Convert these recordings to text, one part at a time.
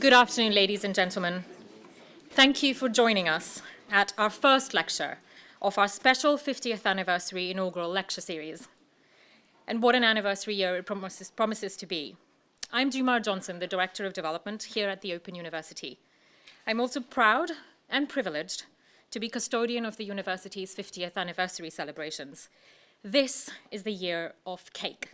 Good afternoon, ladies and gentlemen. Thank you for joining us at our first lecture of our special 50th anniversary inaugural lecture series. And what an anniversary year it promises, promises to be. I'm Jumar Johnson, the Director of Development here at the Open University. I'm also proud and privileged to be custodian of the university's 50th anniversary celebrations. This is the year of cake.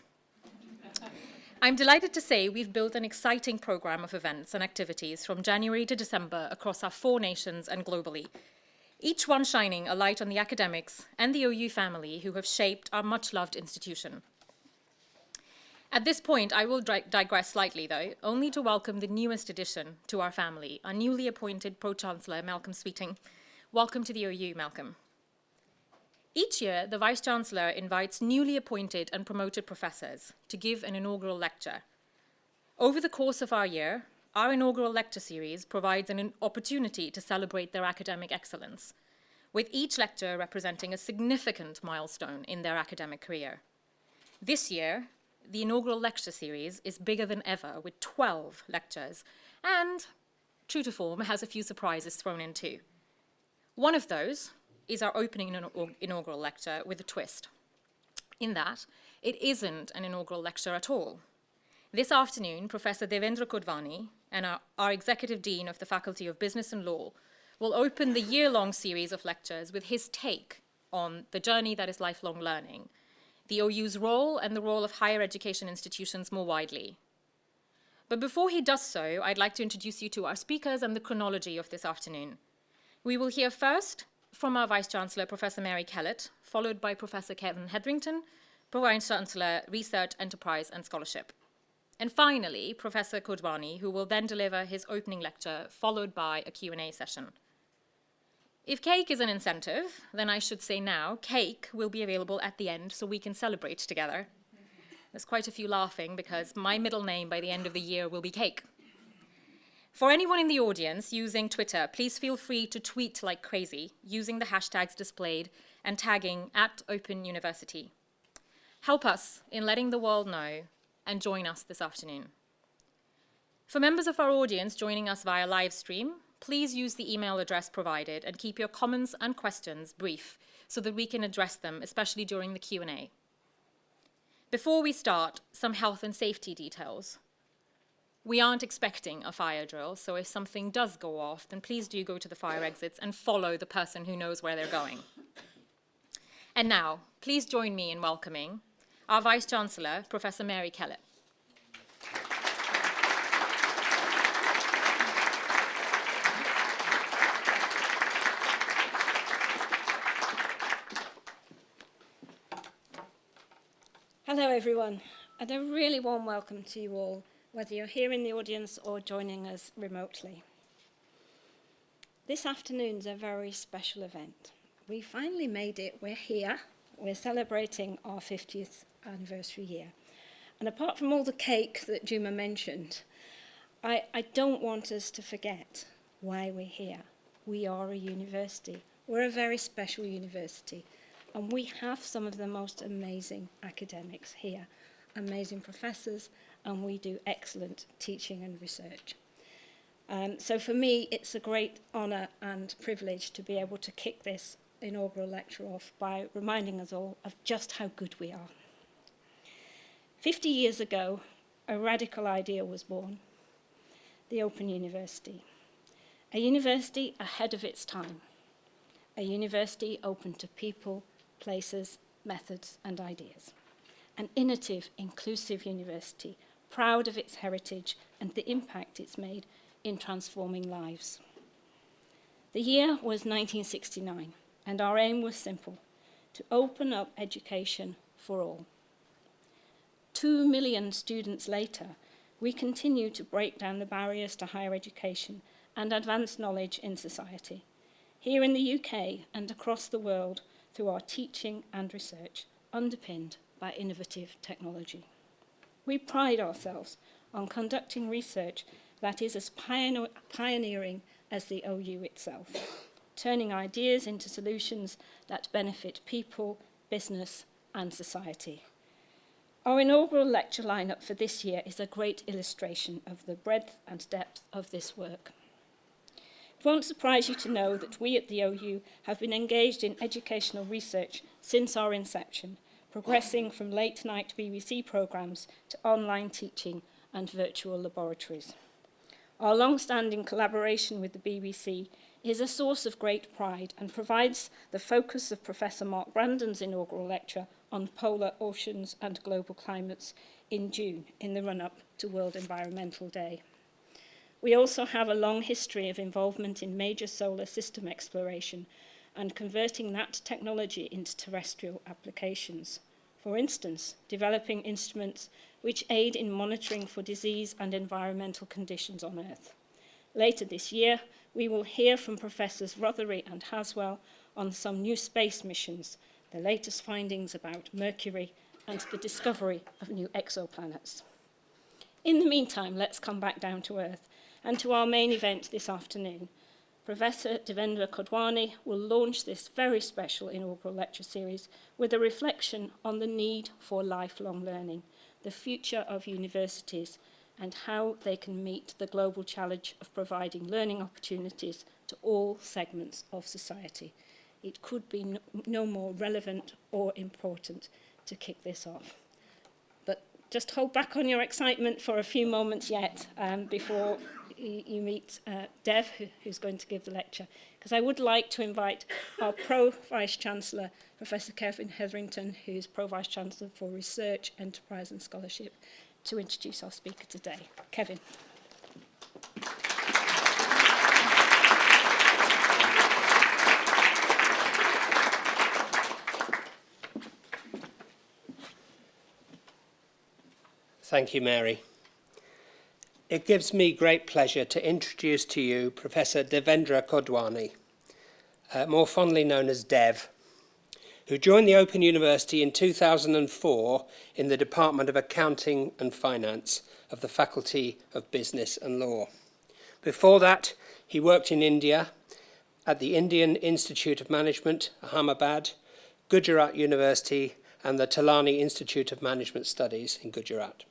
I'm delighted to say we've built an exciting program of events and activities from January to December across our four nations and globally, each one shining a light on the academics and the OU family who have shaped our much-loved institution. At this point, I will digress slightly, though, only to welcome the newest addition to our family, our newly appointed Pro-Chancellor, Malcolm Sweeting. Welcome to the OU, Malcolm. Each year, the Vice-Chancellor invites newly appointed and promoted professors to give an inaugural lecture. Over the course of our year, our inaugural lecture series provides an opportunity to celebrate their academic excellence, with each lecture representing a significant milestone in their academic career. This year, the inaugural lecture series is bigger than ever, with 12 lectures, and, true to form, has a few surprises thrown in too. One of those is our opening inaugural lecture with a twist. In that, it isn't an inaugural lecture at all. This afternoon, Professor Devendra Kodwani and our, our Executive Dean of the Faculty of Business and Law will open the year-long series of lectures with his take on the journey that is lifelong learning, the OU's role and the role of higher education institutions more widely. But before he does so, I'd like to introduce you to our speakers and the chronology of this afternoon. We will hear first from our Vice-Chancellor, Professor Mary Kellett, followed by Professor Kevin Hetherington, Vice-Chancellor, Research, Enterprise and Scholarship. And finally, Professor Kodwani, who will then deliver his opening lecture, followed by a Q&A session. If cake is an incentive, then I should say now, cake will be available at the end so we can celebrate together. There's quite a few laughing because my middle name by the end of the year will be Cake. For anyone in the audience using Twitter, please feel free to tweet like crazy using the hashtags displayed and tagging at Open University. Help us in letting the world know and join us this afternoon. For members of our audience joining us via live stream, please use the email address provided and keep your comments and questions brief so that we can address them, especially during the Q&A. Before we start, some health and safety details. We aren't expecting a fire drill, so if something does go off, then please do go to the fire exits and follow the person who knows where they're going. And now, please join me in welcoming our Vice-Chancellor, Professor Mary Kellett. Hello, everyone, and a really warm welcome to you all whether you're here in the audience or joining us remotely. This afternoon's a very special event. We finally made it. We're here. We're celebrating our 50th anniversary year. And apart from all the cake that Juma mentioned, I, I don't want us to forget why we're here. We are a university. We're a very special university. And we have some of the most amazing academics here, amazing professors, and we do excellent teaching and research. Um, so for me, it's a great honour and privilege to be able to kick this inaugural lecture off by reminding us all of just how good we are. 50 years ago, a radical idea was born, the Open University. A university ahead of its time, a university open to people, places, methods and ideas. An innovative, inclusive university proud of its heritage and the impact it's made in transforming lives. The year was 1969, and our aim was simple, to open up education for all. Two million students later, we continue to break down the barriers to higher education and advance knowledge in society, here in the UK and across the world through our teaching and research, underpinned by innovative technology. We pride ourselves on conducting research that is as pioneering as the OU itself, turning ideas into solutions that benefit people, business and society. Our inaugural lecture lineup for this year is a great illustration of the breadth and depth of this work. It won't surprise you to know that we at the OU have been engaged in educational research since our inception, progressing from late-night BBC programmes to online teaching and virtual laboratories. Our long-standing collaboration with the BBC is a source of great pride and provides the focus of Professor Mark Brandon's inaugural lecture on polar oceans and global climates in June in the run-up to World Environmental Day. We also have a long history of involvement in major solar system exploration and converting that technology into terrestrial applications. For instance, developing instruments which aid in monitoring for disease and environmental conditions on Earth. Later this year, we will hear from Professors Rothery and Haswell on some new space missions the latest findings about Mercury and the discovery of new exoplanets. In the meantime, let's come back down to Earth and to our main event this afternoon. Professor Devendra Kodwani will launch this very special inaugural lecture series with a reflection on the need for lifelong learning, the future of universities, and how they can meet the global challenge of providing learning opportunities to all segments of society it could be no, no more relevant or important to kick this off. But just hold back on your excitement for a few moments yet um, before you, meet uh, Dev, who, who's going to give the lecture. Because I would like to invite our Pro-Vice-Chancellor, Professor Kevin Hetherington, who's Pro-Vice-Chancellor for Research, Enterprise and Scholarship, to introduce our speaker today. Kevin. Thank you, Mary. It gives me great pleasure to introduce to you Professor Devendra Kodwani, uh, more fondly known as Dev, who joined the Open University in 2004 in the Department of Accounting and Finance of the Faculty of Business and Law. Before that, he worked in India at the Indian Institute of Management, Ahmedabad, Gujarat University, and the Tilani Institute of Management Studies in Gujarat.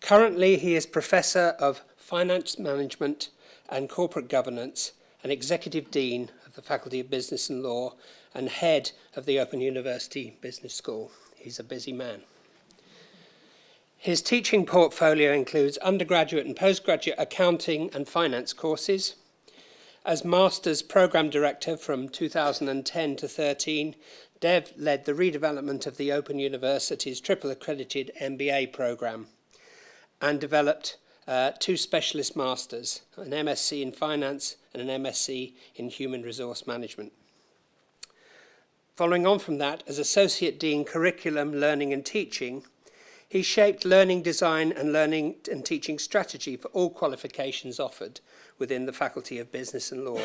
Currently, he is Professor of Finance Management and Corporate Governance and Executive Dean of the Faculty of Business and Law and Head of the Open University Business School. He's a busy man. His teaching portfolio includes undergraduate and postgraduate accounting and finance courses. As Master's Programme Director from 2010 to 13, Dev led the redevelopment of the Open University's triple accredited MBA programme and developed uh, two specialist masters, an MSc in finance and an MSc in human resource management. Following on from that, as Associate Dean Curriculum, Learning and Teaching, he shaped learning design and learning and teaching strategy for all qualifications offered within the Faculty of Business and Law.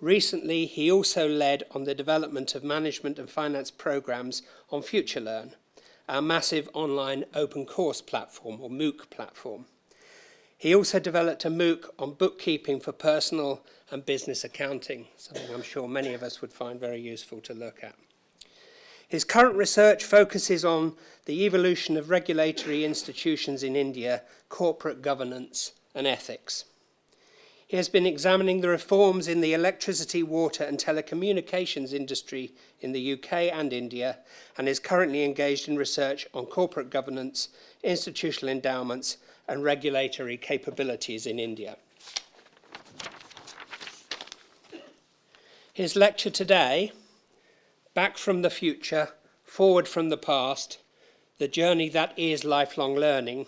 Recently, he also led on the development of management and finance programs on FutureLearn, our massive online open course platform, or MOOC platform. He also developed a MOOC on bookkeeping for personal and business accounting, something I'm sure many of us would find very useful to look at. His current research focuses on the evolution of regulatory institutions in India, corporate governance and ethics. He has been examining the reforms in the electricity, water and telecommunications industry in the UK and India and is currently engaged in research on corporate governance, institutional endowments and regulatory capabilities in India. His lecture today, Back from the Future, Forward from the Past, The Journey That Is Lifelong Learning,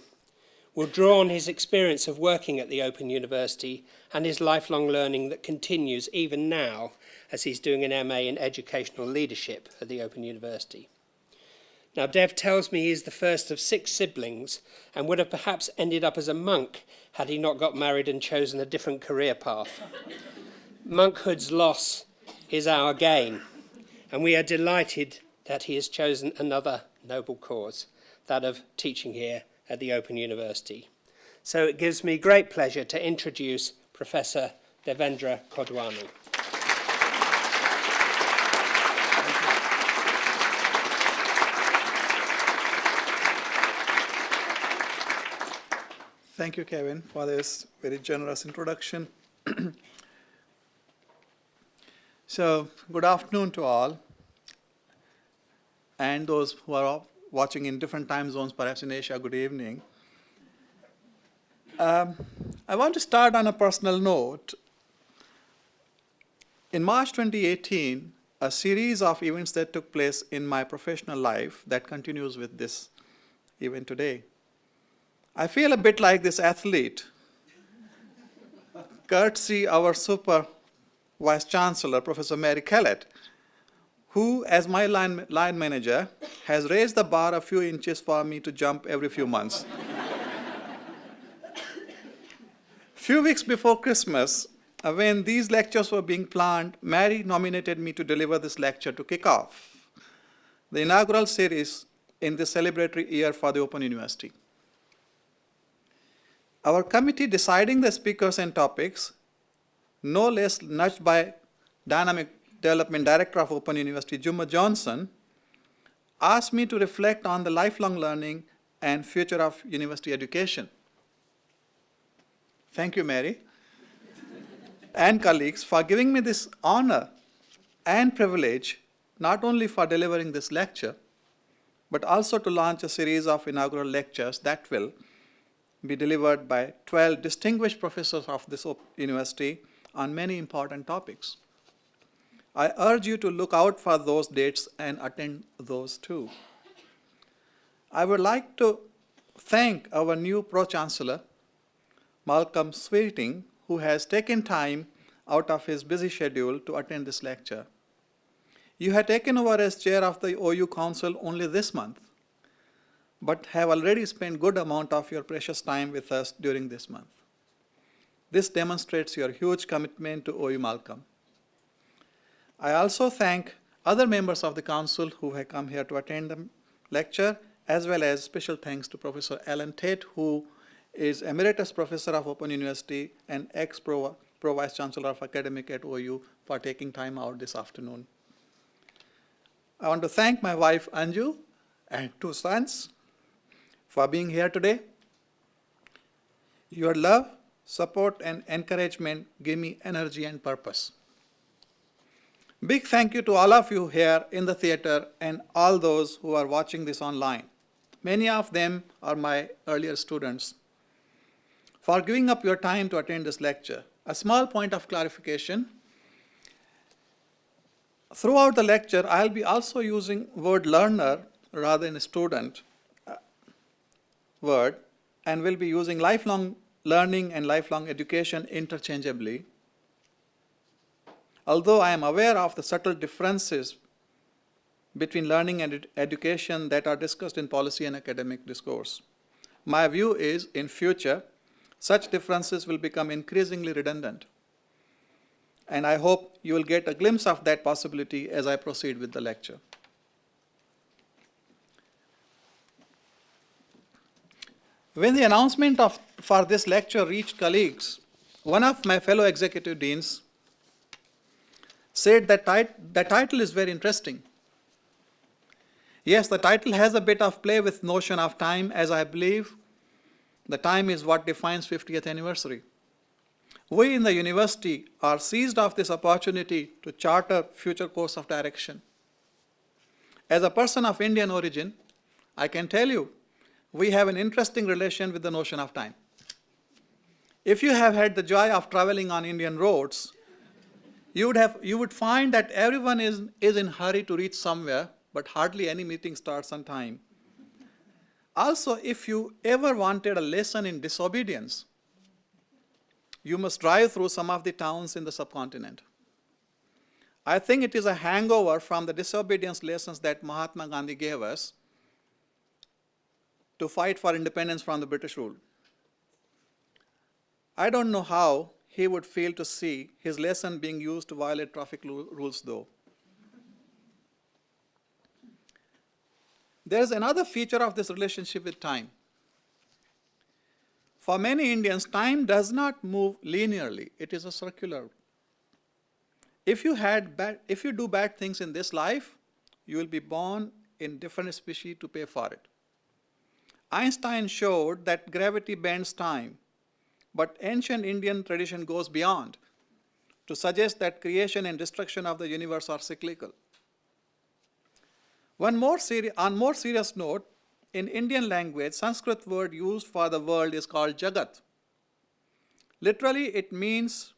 will draw on his experience of working at the Open University and his lifelong learning that continues even now as he's doing an MA in Educational Leadership at the Open University. Now, Dev tells me he's the first of six siblings and would have perhaps ended up as a monk had he not got married and chosen a different career path. Monkhood's loss is our gain, and we are delighted that he has chosen another noble cause, that of teaching here at the Open University. So it gives me great pleasure to introduce Professor Devendra Kodwani. Thank you, Kevin, for this very generous introduction. so, good afternoon to all and those who are watching in different time zones, perhaps in Asia, good evening. Um, I want to start on a personal note. In March 2018, a series of events that took place in my professional life that continues with this even today. I feel a bit like this athlete, courtesy our super vice chancellor, Professor Mary Kellett, who, as my line, line manager, has raised the bar a few inches for me to jump every few months. few weeks before Christmas, uh, when these lectures were being planned, Mary nominated me to deliver this lecture to kick off the inaugural series in the celebratory year for the Open University. Our committee deciding the speakers and topics, no less nudged by Dynamic Development Director of Open University, Juma Johnson, asked me to reflect on the lifelong learning and future of university education. Thank you, Mary, and colleagues, for giving me this honor and privilege, not only for delivering this lecture, but also to launch a series of inaugural lectures that will be delivered by 12 distinguished professors of this university on many important topics. I urge you to look out for those dates and attend those too. I would like to thank our new Pro-Chancellor, Malcolm Sweeting, who has taken time out of his busy schedule to attend this lecture. You have taken over as chair of the OU Council only this month but have already spent good amount of your precious time with us during this month. This demonstrates your huge commitment to OU Malcolm. I also thank other members of the council who have come here to attend the lecture, as well as special thanks to Professor Alan Tait, who is Emeritus Professor of Open University and ex-Pro Vice Chancellor of Academic at OU for taking time out this afternoon. I want to thank my wife Anju and two sons for being here today. Your love, support, and encouragement give me energy and purpose. Big thank you to all of you here in the theater and all those who are watching this online. Many of them are my earlier students. For giving up your time to attend this lecture, a small point of clarification. Throughout the lecture, I'll be also using word learner rather than student uh, word and will be using lifelong learning and lifelong education interchangeably. Although I am aware of the subtle differences between learning and ed education that are discussed in policy and academic discourse. My view is in future, such differences will become increasingly redundant. And I hope you will get a glimpse of that possibility as I proceed with the lecture. When the announcement of, for this lecture reached colleagues, one of my fellow executive deans said that tit the title is very interesting. Yes, the title has a bit of play with notion of time as I believe the time is what defines 50th anniversary. We in the university are seized of this opportunity to chart a future course of direction. As a person of Indian origin, I can tell you we have an interesting relation with the notion of time. If you have had the joy of traveling on Indian roads, you would, have, you would find that everyone is, is in hurry to reach somewhere, but hardly any meeting starts on time. Also, if you ever wanted a lesson in disobedience, you must drive through some of the towns in the subcontinent. I think it is a hangover from the disobedience lessons that Mahatma Gandhi gave us to fight for independence from the British rule. I don't know how he would fail to see his lesson being used to violate traffic rules though. There is another feature of this relationship with time. For many Indians, time does not move linearly. It is a circular. If you, had bad, if you do bad things in this life, you will be born in different species to pay for it. Einstein showed that gravity bends time, but ancient Indian tradition goes beyond to suggest that creation and destruction of the universe are cyclical. One more on more serious note, in Indian language, Sanskrit word used for the world is called Jagat. Literally, it means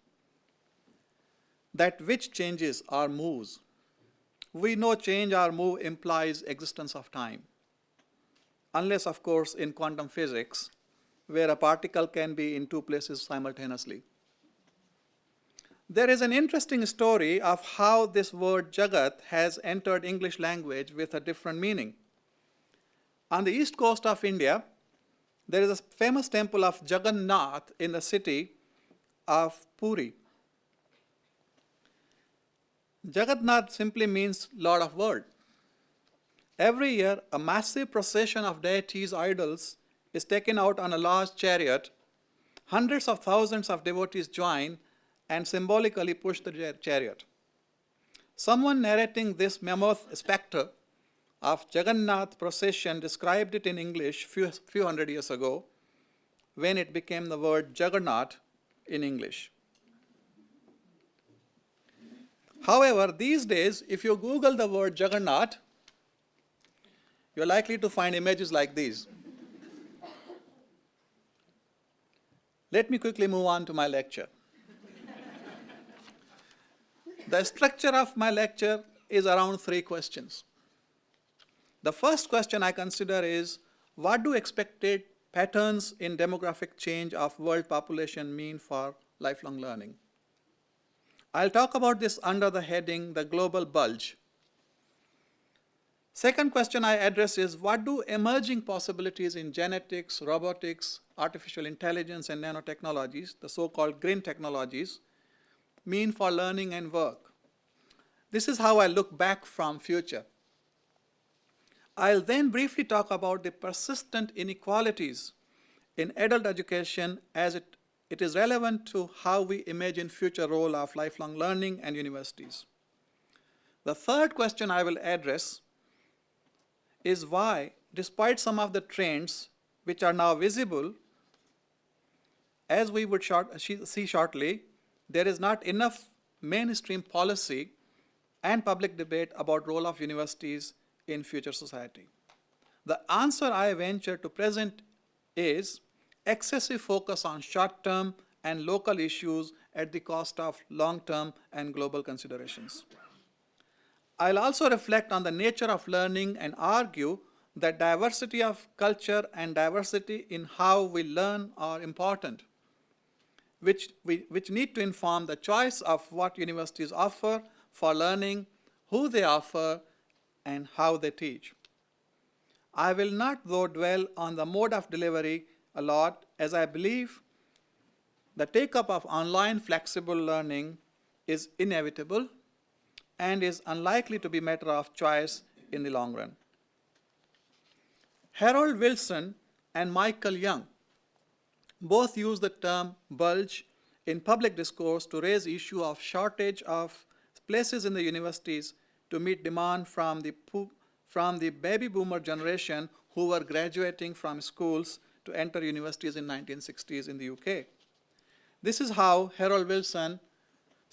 that which changes or moves. We know change or move implies existence of time. Unless, of course, in quantum physics, where a particle can be in two places simultaneously. There is an interesting story of how this word Jagat has entered English language with a different meaning. On the east coast of India, there is a famous temple of Jagannath in the city of Puri. Jagannath simply means Lord of World. Every year, a massive procession of deities' idols is taken out on a large chariot. Hundreds of thousands of devotees join and symbolically push the chariot. Someone narrating this mammoth spectre of Jagannath procession described it in English few, few hundred years ago when it became the word Juggernaut in English. However, these days, if you Google the word Juggernaut, you're likely to find images like these. Let me quickly move on to my lecture. the structure of my lecture is around three questions. The first question I consider is, what do expected patterns in demographic change of world population mean for lifelong learning? I'll talk about this under the heading, the global bulge. Second question I address is, what do emerging possibilities in genetics, robotics, artificial intelligence, and nanotechnologies, the so-called GRIN technologies, mean for learning and work? This is how I look back from future. I'll then briefly talk about the persistent inequalities in adult education as it, it is relevant to how we imagine future role of lifelong learning and universities. The third question I will address is why, despite some of the trends which are now visible, as we would short, see shortly, there is not enough mainstream policy and public debate about role of universities in future society. The answer I venture to present is excessive focus on short-term and local issues at the cost of long-term and global considerations. I'll also reflect on the nature of learning and argue that diversity of culture and diversity in how we learn are important, which, we, which need to inform the choice of what universities offer for learning, who they offer, and how they teach. I will not though dwell on the mode of delivery a lot as I believe the take-up of online flexible learning is inevitable and is unlikely to be matter of choice in the long run. Harold Wilson and Michael Young both use the term bulge in public discourse to raise issue of shortage of places in the universities to meet demand from the, from the baby boomer generation who were graduating from schools to enter universities in 1960s in the UK. This is how Harold Wilson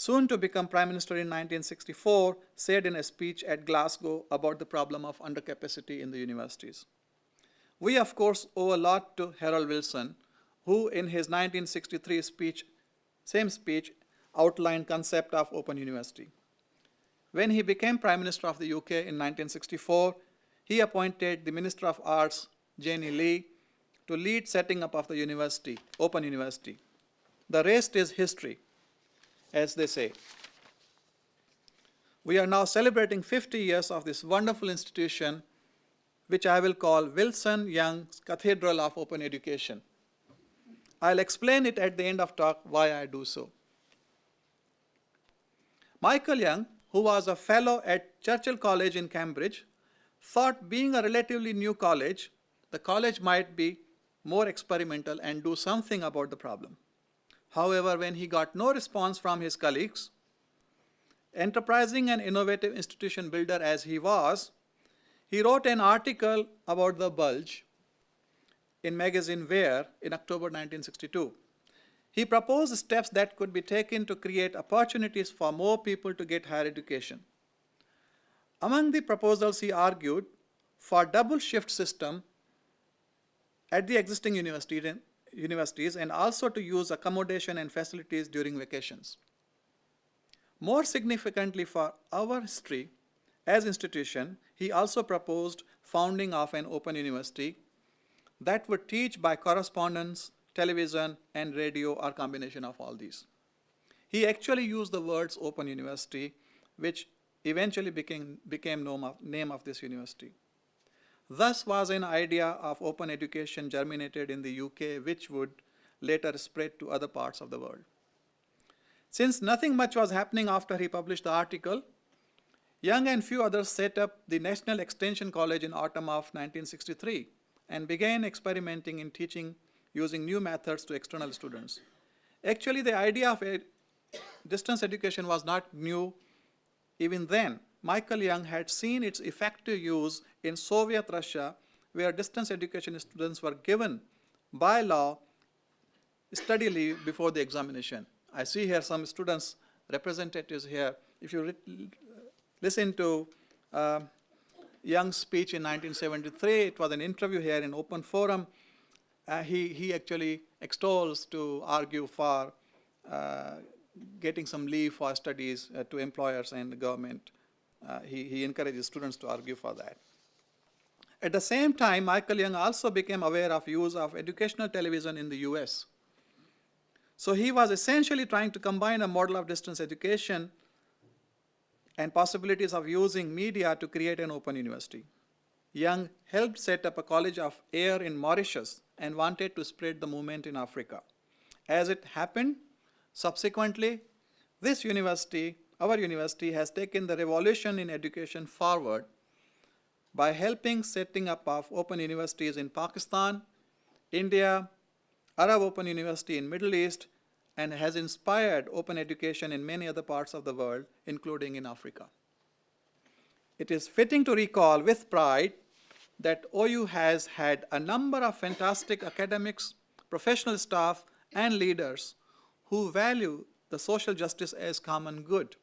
soon to become Prime Minister in 1964, said in a speech at Glasgow about the problem of undercapacity in the universities. We, of course, owe a lot to Harold Wilson, who in his 1963 speech, same speech, outlined concept of open university. When he became Prime Minister of the UK in 1964, he appointed the Minister of Arts, Jennie Lee, to lead setting up of the university, Open University. The rest is history as they say. We are now celebrating 50 years of this wonderful institution, which I will call Wilson Young's Cathedral of Open Education. I'll explain it at the end of talk why I do so. Michael Young, who was a fellow at Churchill College in Cambridge, thought being a relatively new college, the college might be more experimental and do something about the problem. However, when he got no response from his colleagues, enterprising and innovative institution builder as he was, he wrote an article about the bulge, in magazine Where in October 1962. He proposed steps that could be taken to create opportunities for more people to get higher education. Among the proposals, he argued for double shift system at the existing university, universities and also to use accommodation and facilities during vacations. More significantly for our history as institution, he also proposed founding of an open university that would teach by correspondence, television, and radio or combination of all these. He actually used the words open university, which eventually became, became name of, name of this university. Thus was an idea of open education germinated in the UK, which would later spread to other parts of the world. Since nothing much was happening after he published the article, Young and few others set up the National Extension College in autumn of 1963 and began experimenting in teaching using new methods to external students. Actually, the idea of distance education was not new even then. Michael Young had seen its effective use in Soviet Russia, where distance education students were given by law study leave before the examination. I see here some students, representatives here. If you listen to uh, Young's speech in 1973, it was an interview here in open forum. Uh, he, he actually extols to argue for uh, getting some leave for studies uh, to employers and the government. Uh, he, he encourages students to argue for that. At the same time, Michael Young also became aware of use of educational television in the US. So he was essentially trying to combine a model of distance education and possibilities of using media to create an open university. Young helped set up a college of air in Mauritius and wanted to spread the movement in Africa. As it happened, subsequently, this university our university has taken the revolution in education forward by helping setting up of open universities in Pakistan, India, Arab Open University in Middle East, and has inspired open education in many other parts of the world, including in Africa. It is fitting to recall with pride that OU has had a number of fantastic academics, professional staff, and leaders who value the social justice as common good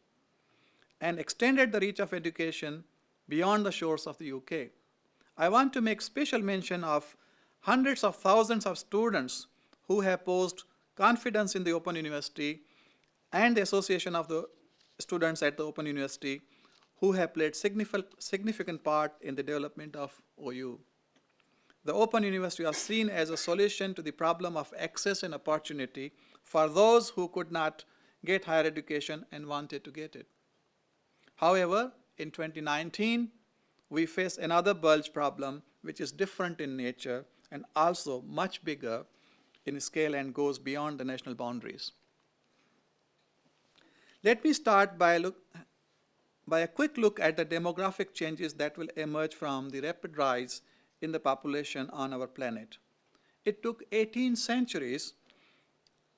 and extended the reach of education beyond the shores of the UK. I want to make special mention of hundreds of thousands of students who have posed confidence in the Open University and the association of the students at the Open University who have played significant, part in the development of OU. The Open University was seen as a solution to the problem of access and opportunity for those who could not get higher education and wanted to get it. However, in 2019, we face another bulge problem which is different in nature and also much bigger in scale and goes beyond the national boundaries. Let me start by, look, by a quick look at the demographic changes that will emerge from the rapid rise in the population on our planet. It took 18 centuries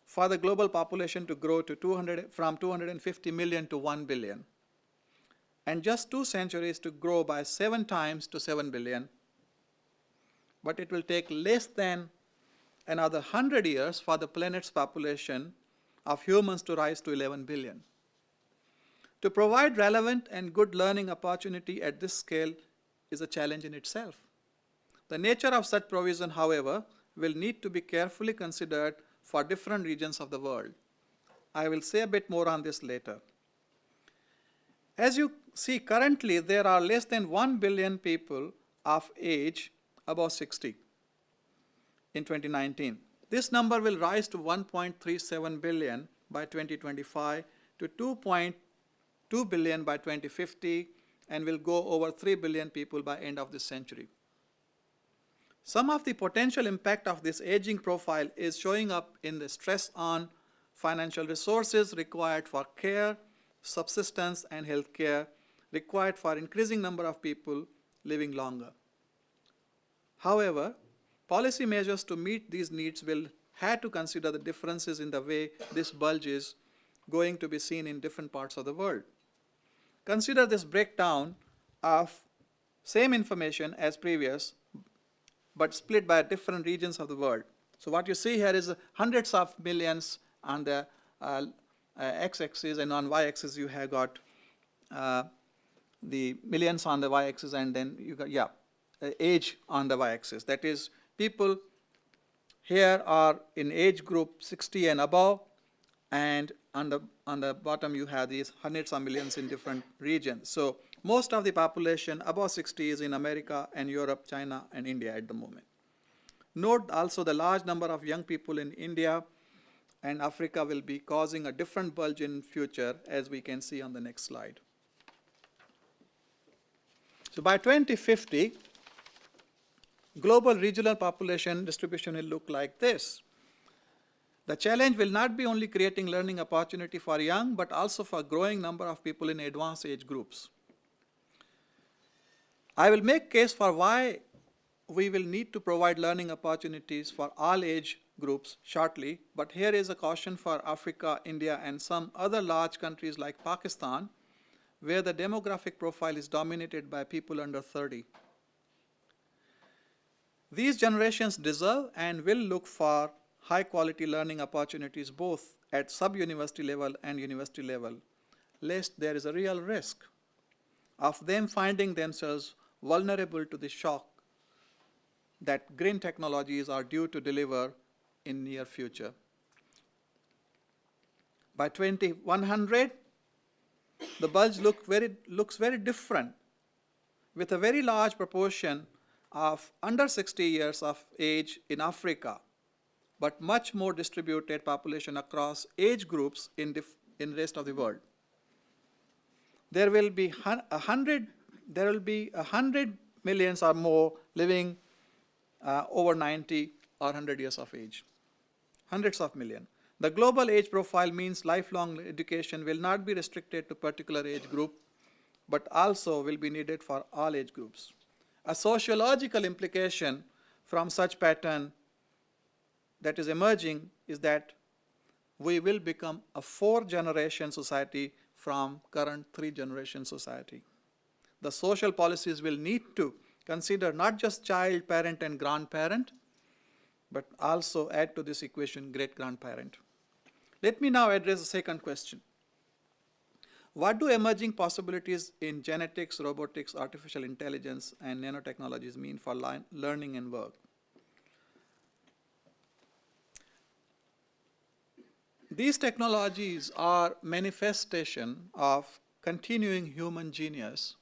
for the global population to grow to 200, from 250 million to 1 billion and just two centuries to grow by seven times to 7 billion. But it will take less than another 100 years for the planet's population of humans to rise to 11 billion. To provide relevant and good learning opportunity at this scale is a challenge in itself. The nature of such provision, however, will need to be carefully considered for different regions of the world. I will say a bit more on this later. As you see, currently there are less than 1 billion people of age above 60 in 2019. This number will rise to 1.37 billion by 2025 to 2.2 billion by 2050 and will go over 3 billion people by end of this century. Some of the potential impact of this aging profile is showing up in the stress on financial resources required for care subsistence, and healthcare required for increasing number of people living longer. However, policy measures to meet these needs will have to consider the differences in the way this bulge is going to be seen in different parts of the world. Consider this breakdown of same information as previous but split by different regions of the world. So what you see here is hundreds of millions on the uh, uh, x-axis, and on y-axis you have got uh, the millions on the y-axis, and then you got, yeah, age on the y-axis. That is, people here are in age group 60 and above, and on the, on the bottom you have these hundreds of millions in different regions. So most of the population above 60 is in America and Europe, China, and India at the moment. Note also the large number of young people in India and Africa will be causing a different bulge in future as we can see on the next slide. So by 2050, global regional population distribution will look like this. The challenge will not be only creating learning opportunity for young, but also for growing number of people in advanced age groups. I will make case for why we will need to provide learning opportunities for all age groups shortly, but here is a caution for Africa, India, and some other large countries like Pakistan, where the demographic profile is dominated by people under 30. These generations deserve and will look for high quality learning opportunities both at sub-university level and university level, lest there is a real risk of them finding themselves vulnerable to the shock that GRIN technologies are due to deliver in near future. By 2100, the bulge look very, looks very different with a very large proportion of under 60 years of age in Africa, but much more distributed population across age groups in the in rest of the world. There will be a hundred, there will be a hundred millions or more living uh, over 90 or 100 years of age, hundreds of million. The global age profile means lifelong education will not be restricted to particular age group, but also will be needed for all age groups. A sociological implication from such pattern that is emerging is that we will become a four generation society from current three generation society. The social policies will need to consider not just child, parent and grandparent, but also add to this equation great grandparent. Let me now address the second question. What do emerging possibilities in genetics, robotics, artificial intelligence, and nanotechnologies mean for learning and work? These technologies are manifestation of continuing human genius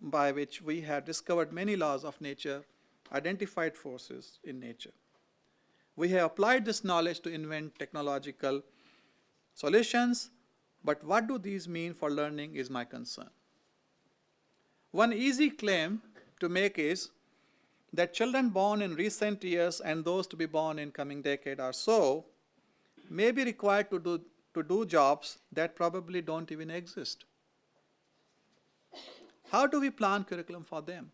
by which we have discovered many laws of nature, identified forces in nature. We have applied this knowledge to invent technological solutions, but what do these mean for learning is my concern. One easy claim to make is that children born in recent years and those to be born in coming decade or so may be required to do, to do jobs that probably don't even exist. How do we plan curriculum for them?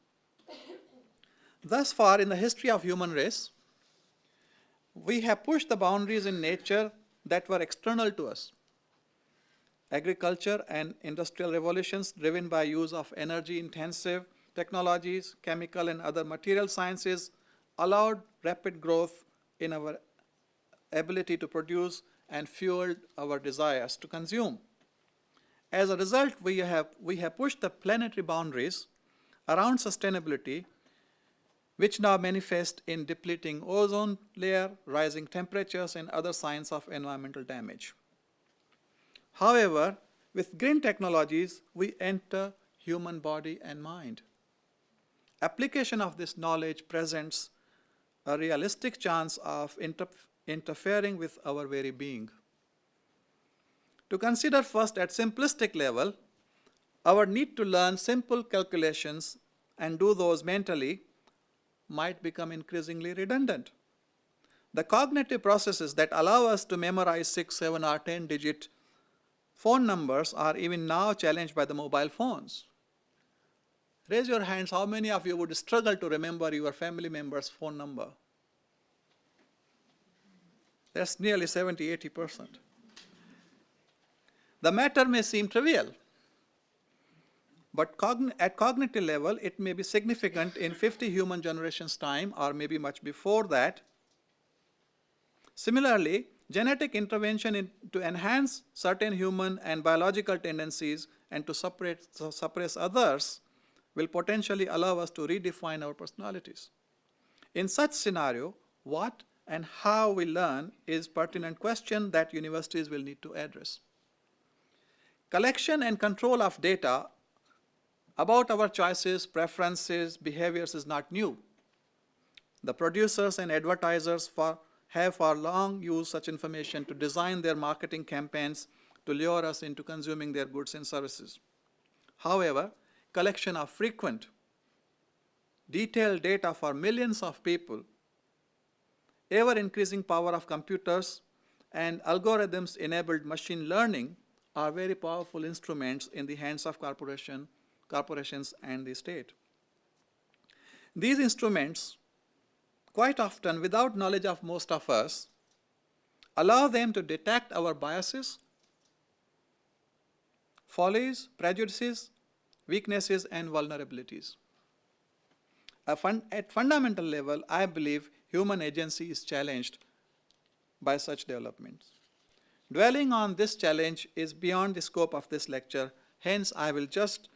Thus far in the history of human race, we have pushed the boundaries in nature that were external to us. Agriculture and industrial revolutions driven by use of energy-intensive technologies, chemical and other material sciences allowed rapid growth in our ability to produce and fueled our desires to consume. As a result, we have, we have pushed the planetary boundaries around sustainability which now manifest in depleting ozone layer, rising temperatures, and other signs of environmental damage. However, with GRIN technologies, we enter human body and mind. Application of this knowledge presents a realistic chance of inter interfering with our very being. To consider first at simplistic level, our need to learn simple calculations and do those mentally might become increasingly redundant. The cognitive processes that allow us to memorize 6, 7, or 10 digit phone numbers are even now challenged by the mobile phones. Raise your hands, how many of you would struggle to remember your family member's phone number? That's nearly 70, 80%. The matter may seem trivial, but cogn at cognitive level, it may be significant in 50 human generations time or maybe much before that. Similarly, genetic intervention in, to enhance certain human and biological tendencies and to suppress, suppress others will potentially allow us to redefine our personalities. In such scenario, what and how we learn is pertinent question that universities will need to address. Collection and control of data about our choices, preferences, behaviors is not new. The producers and advertisers for, have for long used such information to design their marketing campaigns to lure us into consuming their goods and services. However, collection of frequent, detailed data for millions of people, ever increasing power of computers, and algorithms enabled machine learning are very powerful instruments in the hands of corporation, corporations and the state. These instruments, quite often without knowledge of most of us, allow them to detect our biases, follies, prejudices, weaknesses, and vulnerabilities. Fun at fundamental level, I believe human agency is challenged by such developments. Dwelling on this challenge is beyond the scope of this lecture, hence I will just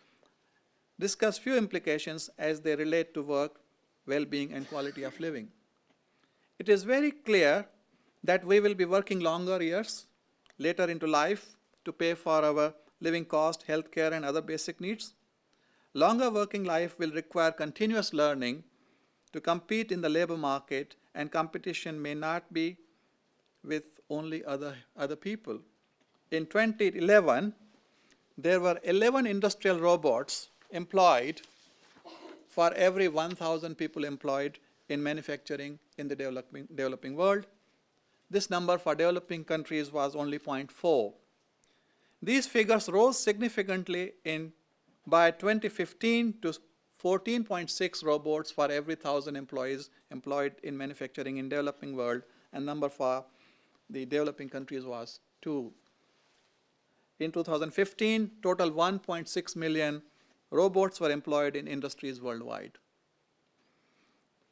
discuss few implications as they relate to work, well-being, and quality of living. It is very clear that we will be working longer years later into life to pay for our living cost, health care, and other basic needs. Longer working life will require continuous learning to compete in the labor market and competition may not be with only other, other people. In 2011, there were 11 industrial robots employed for every 1,000 people employed in manufacturing in the developing, developing world. This number for developing countries was only 0.4. These figures rose significantly in by 2015 to 14.6 robots for every 1,000 employees employed in manufacturing in developing world, and number for the developing countries was 2. In 2015, total 1.6 million robots were employed in industries worldwide.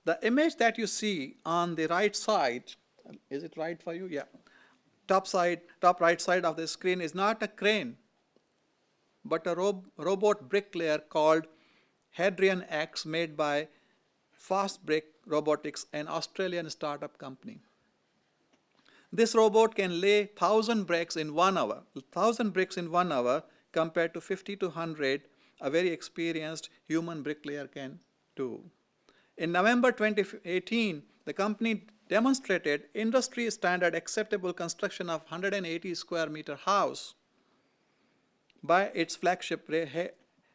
The image that you see on the right side, is it right for you? Yeah. Top side, top right side of the screen is not a crane but a rob robot bricklayer called Hadrian X made by Fastbrick Robotics, an Australian startup company. This robot can lay 1,000 bricks in one hour, 1,000 bricks in one hour compared to 50 to 100 a very experienced human bricklayer can do. In November 2018, the company demonstrated industry standard acceptable construction of 180 square meter house by its flagship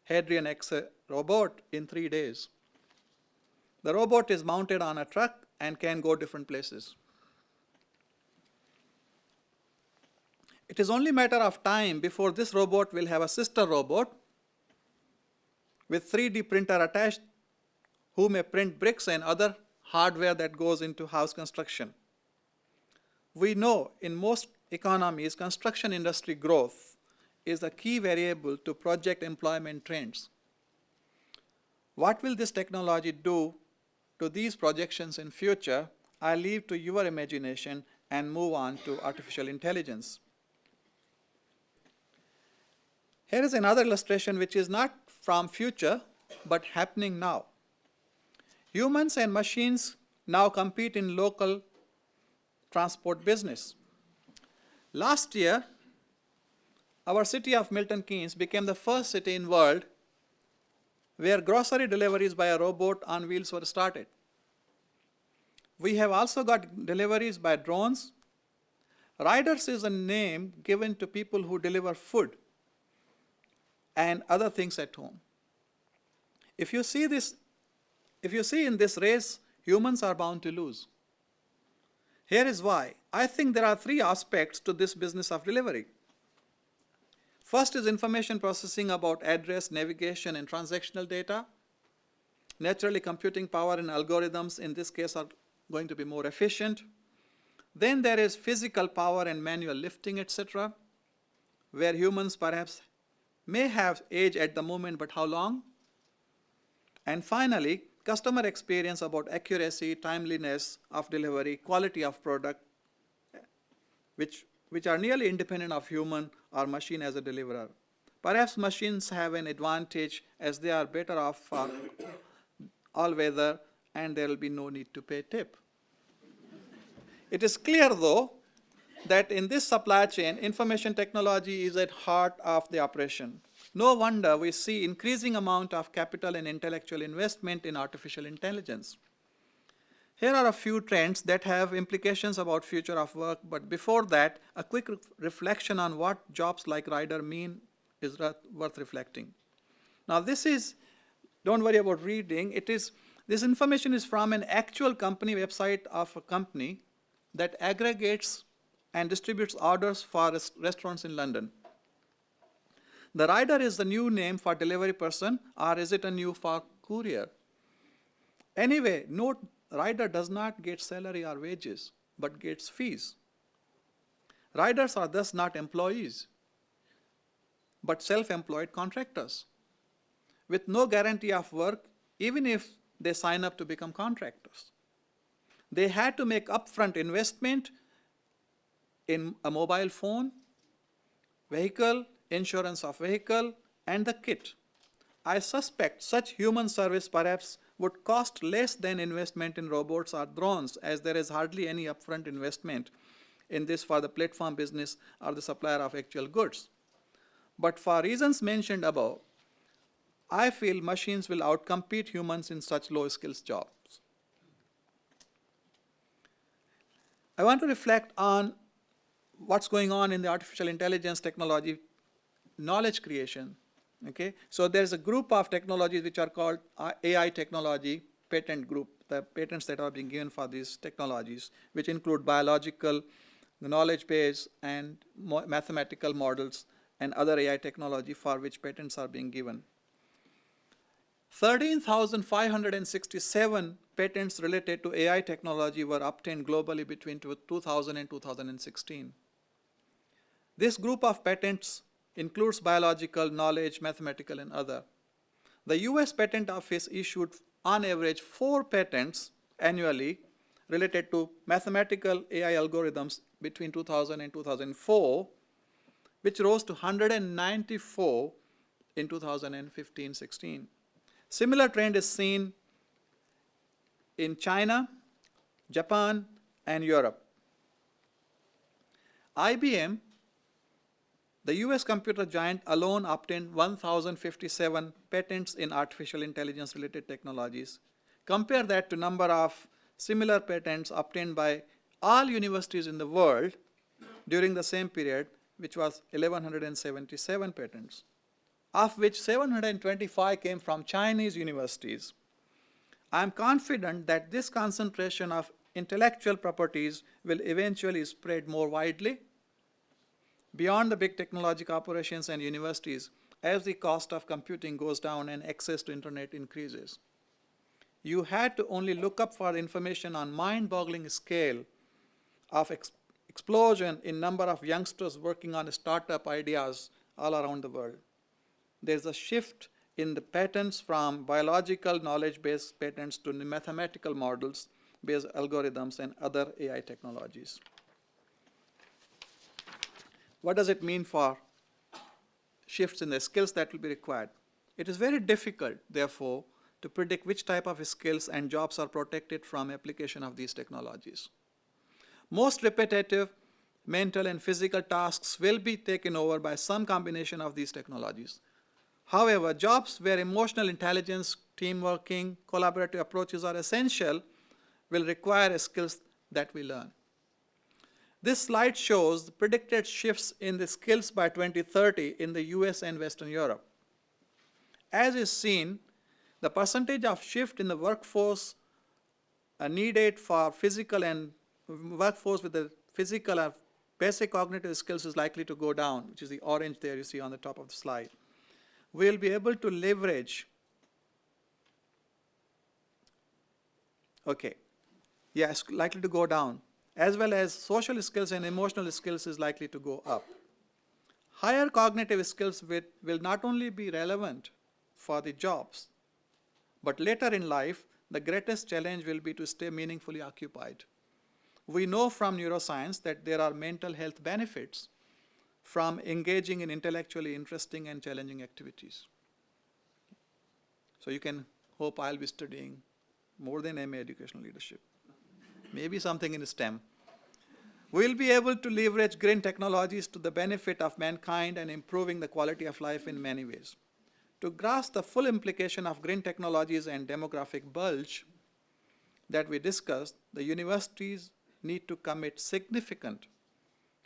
Hadrian X robot in three days. The robot is mounted on a truck and can go different places. It is only matter of time before this robot will have a sister robot with 3D printer attached who may print bricks and other hardware that goes into house construction. We know in most economies construction industry growth is a key variable to project employment trends. What will this technology do to these projections in future? I leave to your imagination and move on to artificial intelligence. Here is another illustration which is not from future but happening now. Humans and machines now compete in local transport business. Last year, our city of Milton Keynes became the first city in world where grocery deliveries by a robot on wheels were started. We have also got deliveries by drones. Riders is a name given to people who deliver food and other things at home. If you see this, if you see in this race, humans are bound to lose. Here is why. I think there are three aspects to this business of delivery. First is information processing about address, navigation, and transactional data. Naturally, computing power and algorithms in this case are going to be more efficient. Then there is physical power and manual lifting, etc., where humans perhaps may have age at the moment, but how long? And finally, customer experience about accuracy, timeliness of delivery, quality of product, which, which are nearly independent of human or machine as a deliverer. Perhaps machines have an advantage as they are better off for all weather and there will be no need to pay tip. It is clear though that in this supply chain, information technology is at heart of the operation. No wonder we see increasing amount of capital and intellectual investment in artificial intelligence. Here are a few trends that have implications about future of work, but before that, a quick re reflection on what jobs like rider mean is worth reflecting. Now this is, don't worry about reading, it is, this information is from an actual company website of a company that aggregates and distributes orders for restaurants in London. The rider is the new name for delivery person or is it a new for courier? Anyway, note rider does not get salary or wages, but gets fees. Riders are thus not employees, but self-employed contractors with no guarantee of work even if they sign up to become contractors. They had to make upfront investment in a mobile phone, vehicle, insurance of vehicle, and the kit. I suspect such human service perhaps would cost less than investment in robots or drones as there is hardly any upfront investment in this for the platform business or the supplier of actual goods. But for reasons mentioned above, I feel machines will outcompete humans in such low skills jobs. I want to reflect on what's going on in the artificial intelligence technology knowledge creation. Okay, so there's a group of technologies which are called uh, AI technology patent group, the patents that are being given for these technologies, which include biological, knowledge base, and mathematical models and other AI technology for which patents are being given. 13,567 patents related to AI technology were obtained globally between 2000 and 2016. This group of patents includes biological, knowledge, mathematical, and other. The US Patent Office issued on average four patents annually related to mathematical AI algorithms between 2000 and 2004, which rose to 194 in 2015-16. Similar trend is seen in China, Japan, and Europe. IBM the US computer giant alone obtained 1,057 patents in artificial intelligence related technologies. Compare that to number of similar patents obtained by all universities in the world during the same period, which was 1177 patents, of which 725 came from Chinese universities. I am confident that this concentration of intellectual properties will eventually spread more widely beyond the big technological operations and universities as the cost of computing goes down and access to internet increases. You had to only look up for information on mind-boggling scale of ex explosion in number of youngsters working on startup ideas all around the world. There's a shift in the patents from biological knowledge-based patents to mathematical models-based algorithms and other AI technologies. What does it mean for shifts in the skills that will be required? It is very difficult, therefore, to predict which type of skills and jobs are protected from application of these technologies. Most repetitive mental and physical tasks will be taken over by some combination of these technologies. However, jobs where emotional intelligence, team working, collaborative approaches are essential will require skills that we learn. This slide shows the predicted shifts in the skills by 2030 in the US and Western Europe. As is seen, the percentage of shift in the workforce needed for physical and workforce with the physical and basic cognitive skills is likely to go down, which is the orange there you see on the top of the slide. We'll be able to leverage, okay, yes, likely to go down as well as social skills and emotional skills is likely to go up. higher cognitive skills will, not only be relevant for the jobs, but later in life, the greatest challenge will be to stay meaningfully occupied. We know from neuroscience that there are mental health benefits from engaging in intellectually interesting and challenging activities. So you can hope I'll be studying more than MA educational leadership, maybe something in STEM. We'll be able to leverage GRIN technologies to the benefit of mankind and improving the quality of life in many ways. To grasp the full implication of GRIN technologies and demographic bulge that we discussed, the universities need to commit significant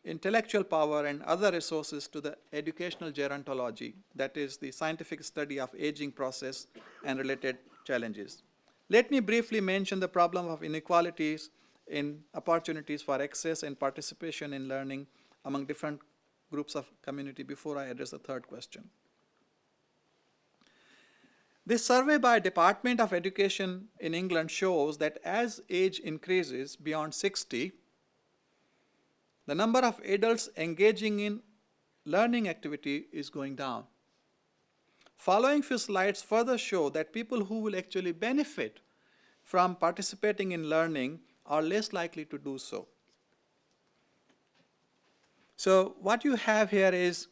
intellectual power and other resources to the educational gerontology, that is the scientific study of aging process and related challenges. Let me briefly mention the problem of inequalities in opportunities for access and participation in learning among different groups of community before I address the third question. This survey by Department of Education in England shows that as age increases beyond 60, the number of adults engaging in learning activity is going down. Following few slides further show that people who will actually benefit from participating in learning are less likely to do so. So what you have here is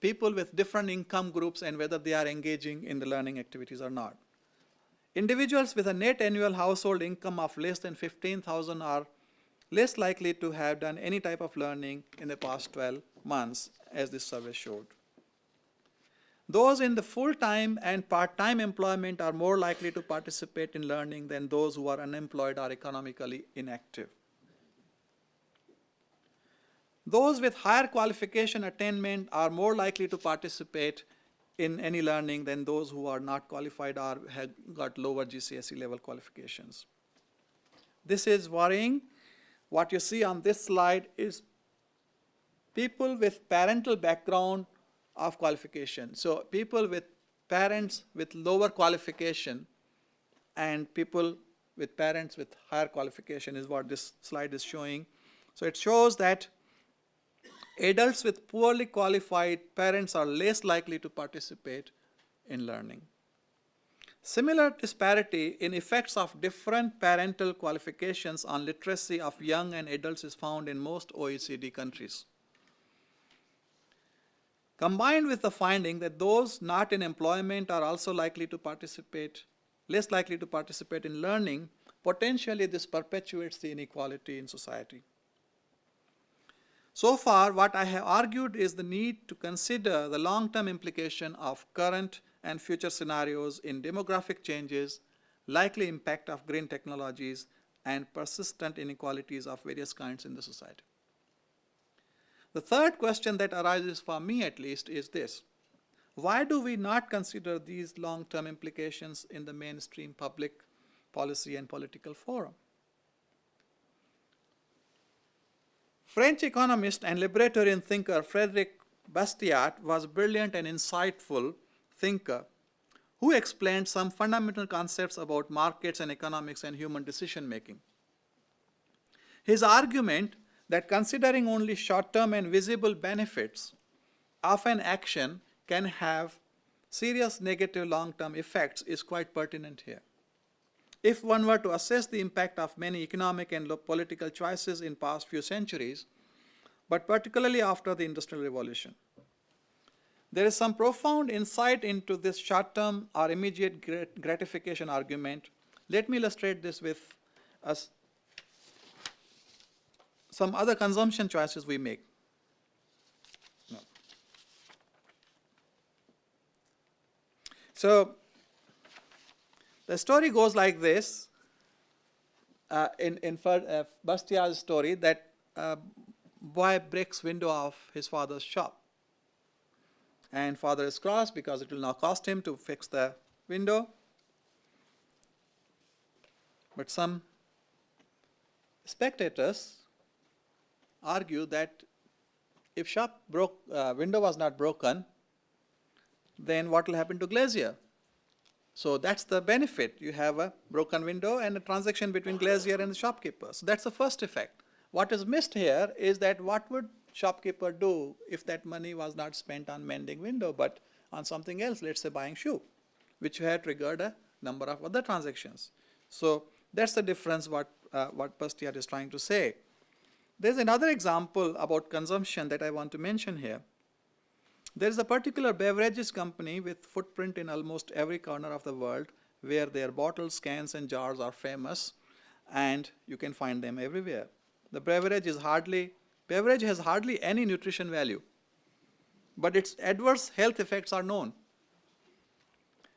people with different income groups and whether they are engaging in the learning activities or not. Individuals with a net annual household income of less than 15,000 are less likely to have done any type of learning in the past 12 months, as this survey showed. Those in the full-time and part-time employment are more likely to participate in learning than those who are unemployed or economically inactive. Those with higher qualification attainment are more likely to participate in any learning than those who are not qualified or have got lower GCSE level qualifications. This is worrying. What you see on this slide is people with parental background of qualification. So people with parents with lower qualification and people with parents with higher qualification is what this slide is showing. So it shows that adults with poorly qualified parents are less likely to participate in learning. Similar disparity in effects of different parental qualifications on literacy of young and adults is found in most OECD countries. Combined with the finding that those not in employment are also likely to participate, less likely to participate in learning, potentially this perpetuates the inequality in society. So far, what I have argued is the need to consider the long-term implication of current and future scenarios in demographic changes, likely impact of GRIN technologies, and persistent inequalities of various kinds in the society. The third question that arises for me at least is this. Why do we not consider these long-term implications in the mainstream public policy and political forum? French economist and libertarian thinker Frederick Bastiat was a brilliant and insightful thinker who explained some fundamental concepts about markets and economics and human decision making. His argument that considering only short-term and visible benefits of an action can have serious negative long-term effects is quite pertinent here. If one were to assess the impact of many economic and political choices in past few centuries, but particularly after the Industrial Revolution, there is some profound insight into this short-term or immediate gratification argument. Let me illustrate this with a some other consumption choices we make. No. So the story goes like this uh, in, in uh, Bastiat's story that uh, boy breaks window of his father's shop. And father is cross because it will now cost him to fix the window. But some spectators argue that if shop broke, uh, window was not broken, then what will happen to glazier? So that's the benefit. You have a broken window and a transaction between glazier and the shopkeeper. So that's the first effect. What is missed here is that what would shopkeeper do if that money was not spent on mending window, but on something else, let's say buying shoe, which had triggered a number of other transactions. So that's the difference what, uh, what Bastiat is trying to say. There's another example about consumption that I want to mention here. There is a particular beverages company with footprint in almost every corner of the world where their bottles, cans, and jars are famous, and you can find them everywhere. The beverage is hardly beverage has hardly any nutrition value, but its adverse health effects are known.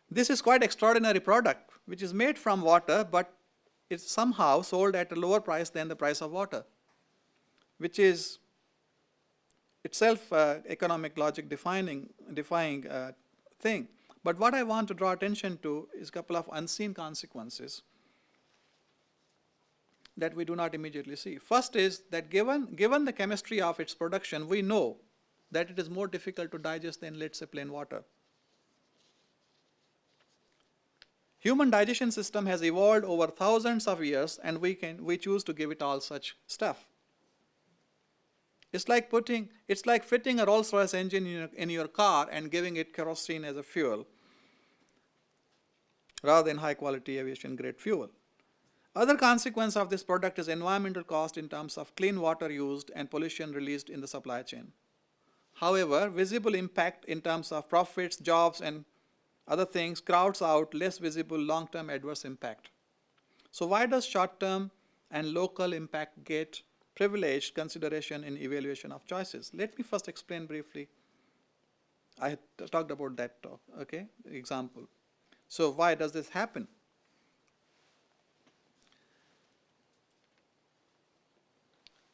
This is quite extraordinary product, which is made from water, but it's somehow sold at a lower price than the price of water, which is itself uh, economic logic defining, defying uh, thing. But what I want to draw attention to is a couple of unseen consequences that we do not immediately see. First is that given, given the chemistry of its production, we know that it is more difficult to digest than, let's say, plain water. Human digestion system has evolved over thousands of years and we, can, we choose to give it all such stuff. It's like putting, it's like fitting a Rolls-Royce engine in your, in your car and giving it kerosene as a fuel rather than high quality aviation grade fuel. Other consequence of this product is environmental cost in terms of clean water used and pollution released in the supply chain. However, visible impact in terms of profits, jobs, and other things crowds out less visible long-term adverse impact. So why does short-term and local impact get privileged consideration in evaluation of choices? Let me first explain briefly. I talked about that talk, okay, example. So why does this happen?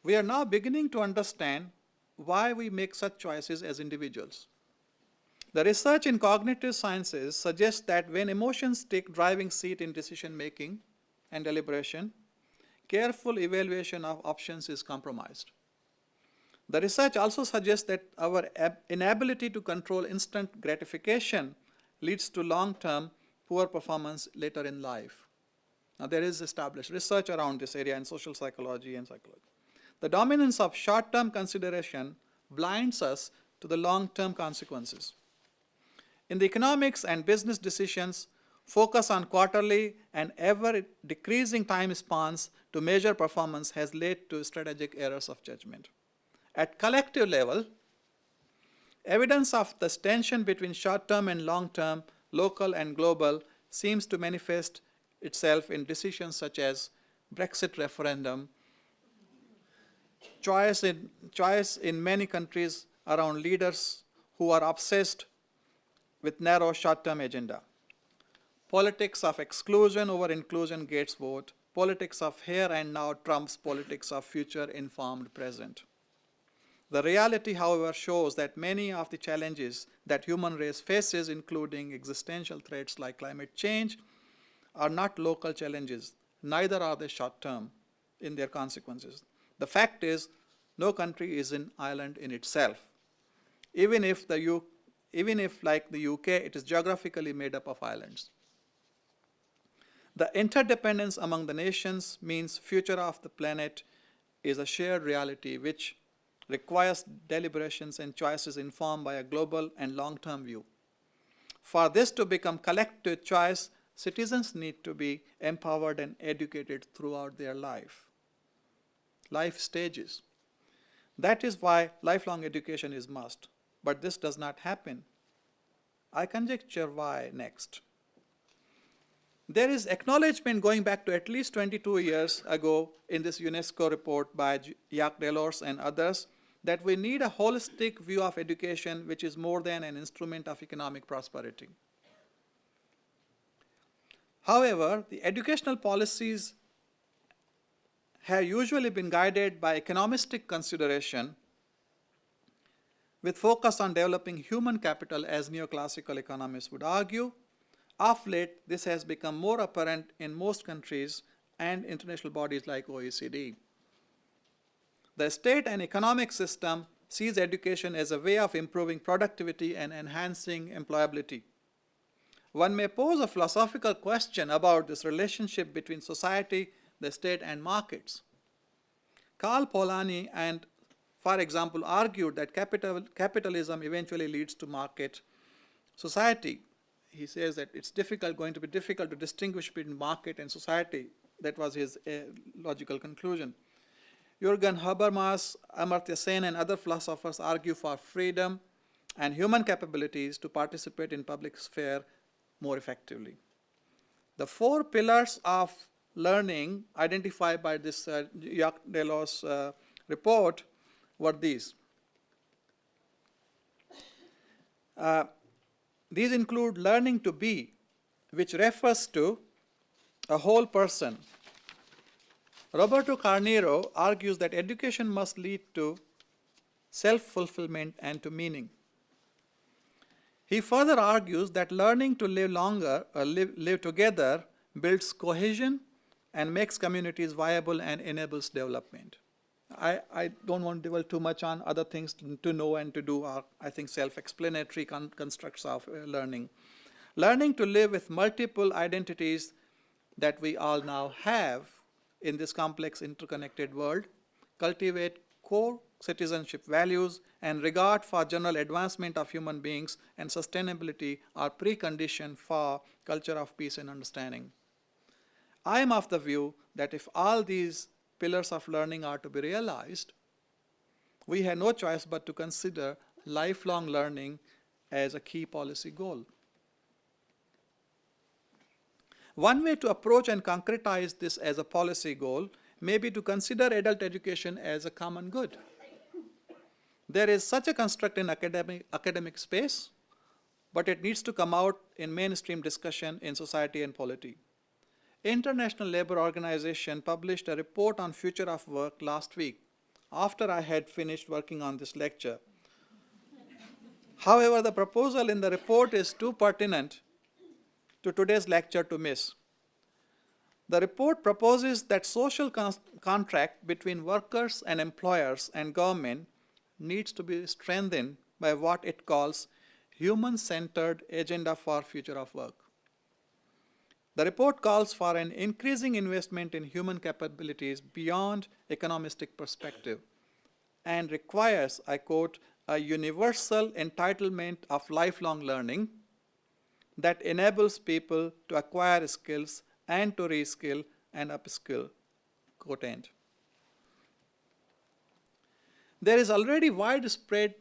We are now beginning to understand why we make such choices as individuals. The research in cognitive sciences suggests that when emotions take driving seat in decision making and deliberation, careful evaluation of options is compromised. The research also suggests that our inability to control instant gratification leads to long-term poor performance later in life. Now there is established research around this area in social psychology and psychology. The dominance of short-term consideration blinds us to the long-term consequences. In the economics and business decisions, focus on quarterly and ever decreasing time spans to measure performance has led to strategic errors of judgment. At collective level, evidence of this tension between short-term and long-term, local and global, seems to manifest itself in decisions such as Brexit referendum, choice in, choice in many countries around leaders who are obsessed with narrow short-term agenda. Politics of exclusion over inclusion gets vote. Politics of here and now trumps politics of future informed present. The reality, however, shows that many of the challenges that human race faces, including existential threats like climate change, are not local challenges, neither are they short-term in their consequences. The fact is, no country is an island in itself. Even if, the U even if, like the UK, it is geographically made up of islands. The interdependence among the nations means future of the planet is a shared reality which requires deliberations and choices informed by a global and long-term view. For this to become collective choice, citizens need to be empowered and educated throughout their life life stages. That is why lifelong education is must, but this does not happen. I conjecture why next. There is acknowledgement going back to at least 22 years ago in this UNESCO report by Jacques Delors and others that we need a holistic view of education which is more than an instrument of economic prosperity. However, the educational policies have usually been guided by economistic consideration with focus on developing human capital as neoclassical economists would argue. Of late, this has become more apparent in most countries and international bodies like OECD. The state and economic system sees education as a way of improving productivity and enhancing employability. One may pose a philosophical question about this relationship between society the state and markets. Karl Polanyi and for example, argued that capital, capitalism eventually leads to market society. He says that it's difficult, going to be difficult to distinguish between market and society. That was his uh, logical conclusion. Jürgen Habermas, Amartya Sen, and other philosophers argue for freedom and human capabilities to participate in public sphere more effectively. The four pillars of learning identified by this uh, Jacques uh, report were these. Uh, these include learning to be, which refers to a whole person. Roberto Carneiro argues that education must lead to self-fulfillment and to meaning. He further argues that learning to live longer or live, live together builds cohesion and makes communities viable and enables development. I, I don't want to dwell too much on other things to, know and to do are, I think, self-explanatory con constructs of uh, learning. Learning to live with multiple identities that we all now have in this complex interconnected world, cultivate core citizenship values and regard for general advancement of human beings and sustainability are precondition for culture of peace and understanding. I am of the view that if all these pillars of learning are to be realized, we have no choice but to consider lifelong learning as a key policy goal. One way to approach and concretize this as a policy goal may be to consider adult education as a common good. There is such a construct in academic, academic space, but it needs to come out in mainstream discussion in society and polity. International Labour Organization published a report on future of work last week after I had finished working on this lecture. However, the proposal in the report is too pertinent to today's lecture to miss. The report proposes that social con contract between workers and employers and government needs to be strengthened by what it calls human-centered agenda for future of work. The report calls for an increasing investment in human capabilities beyond economistic perspective and requires, I quote, a universal entitlement of lifelong learning that enables people to acquire skills and to reskill and upskill, quote end. There is already widespread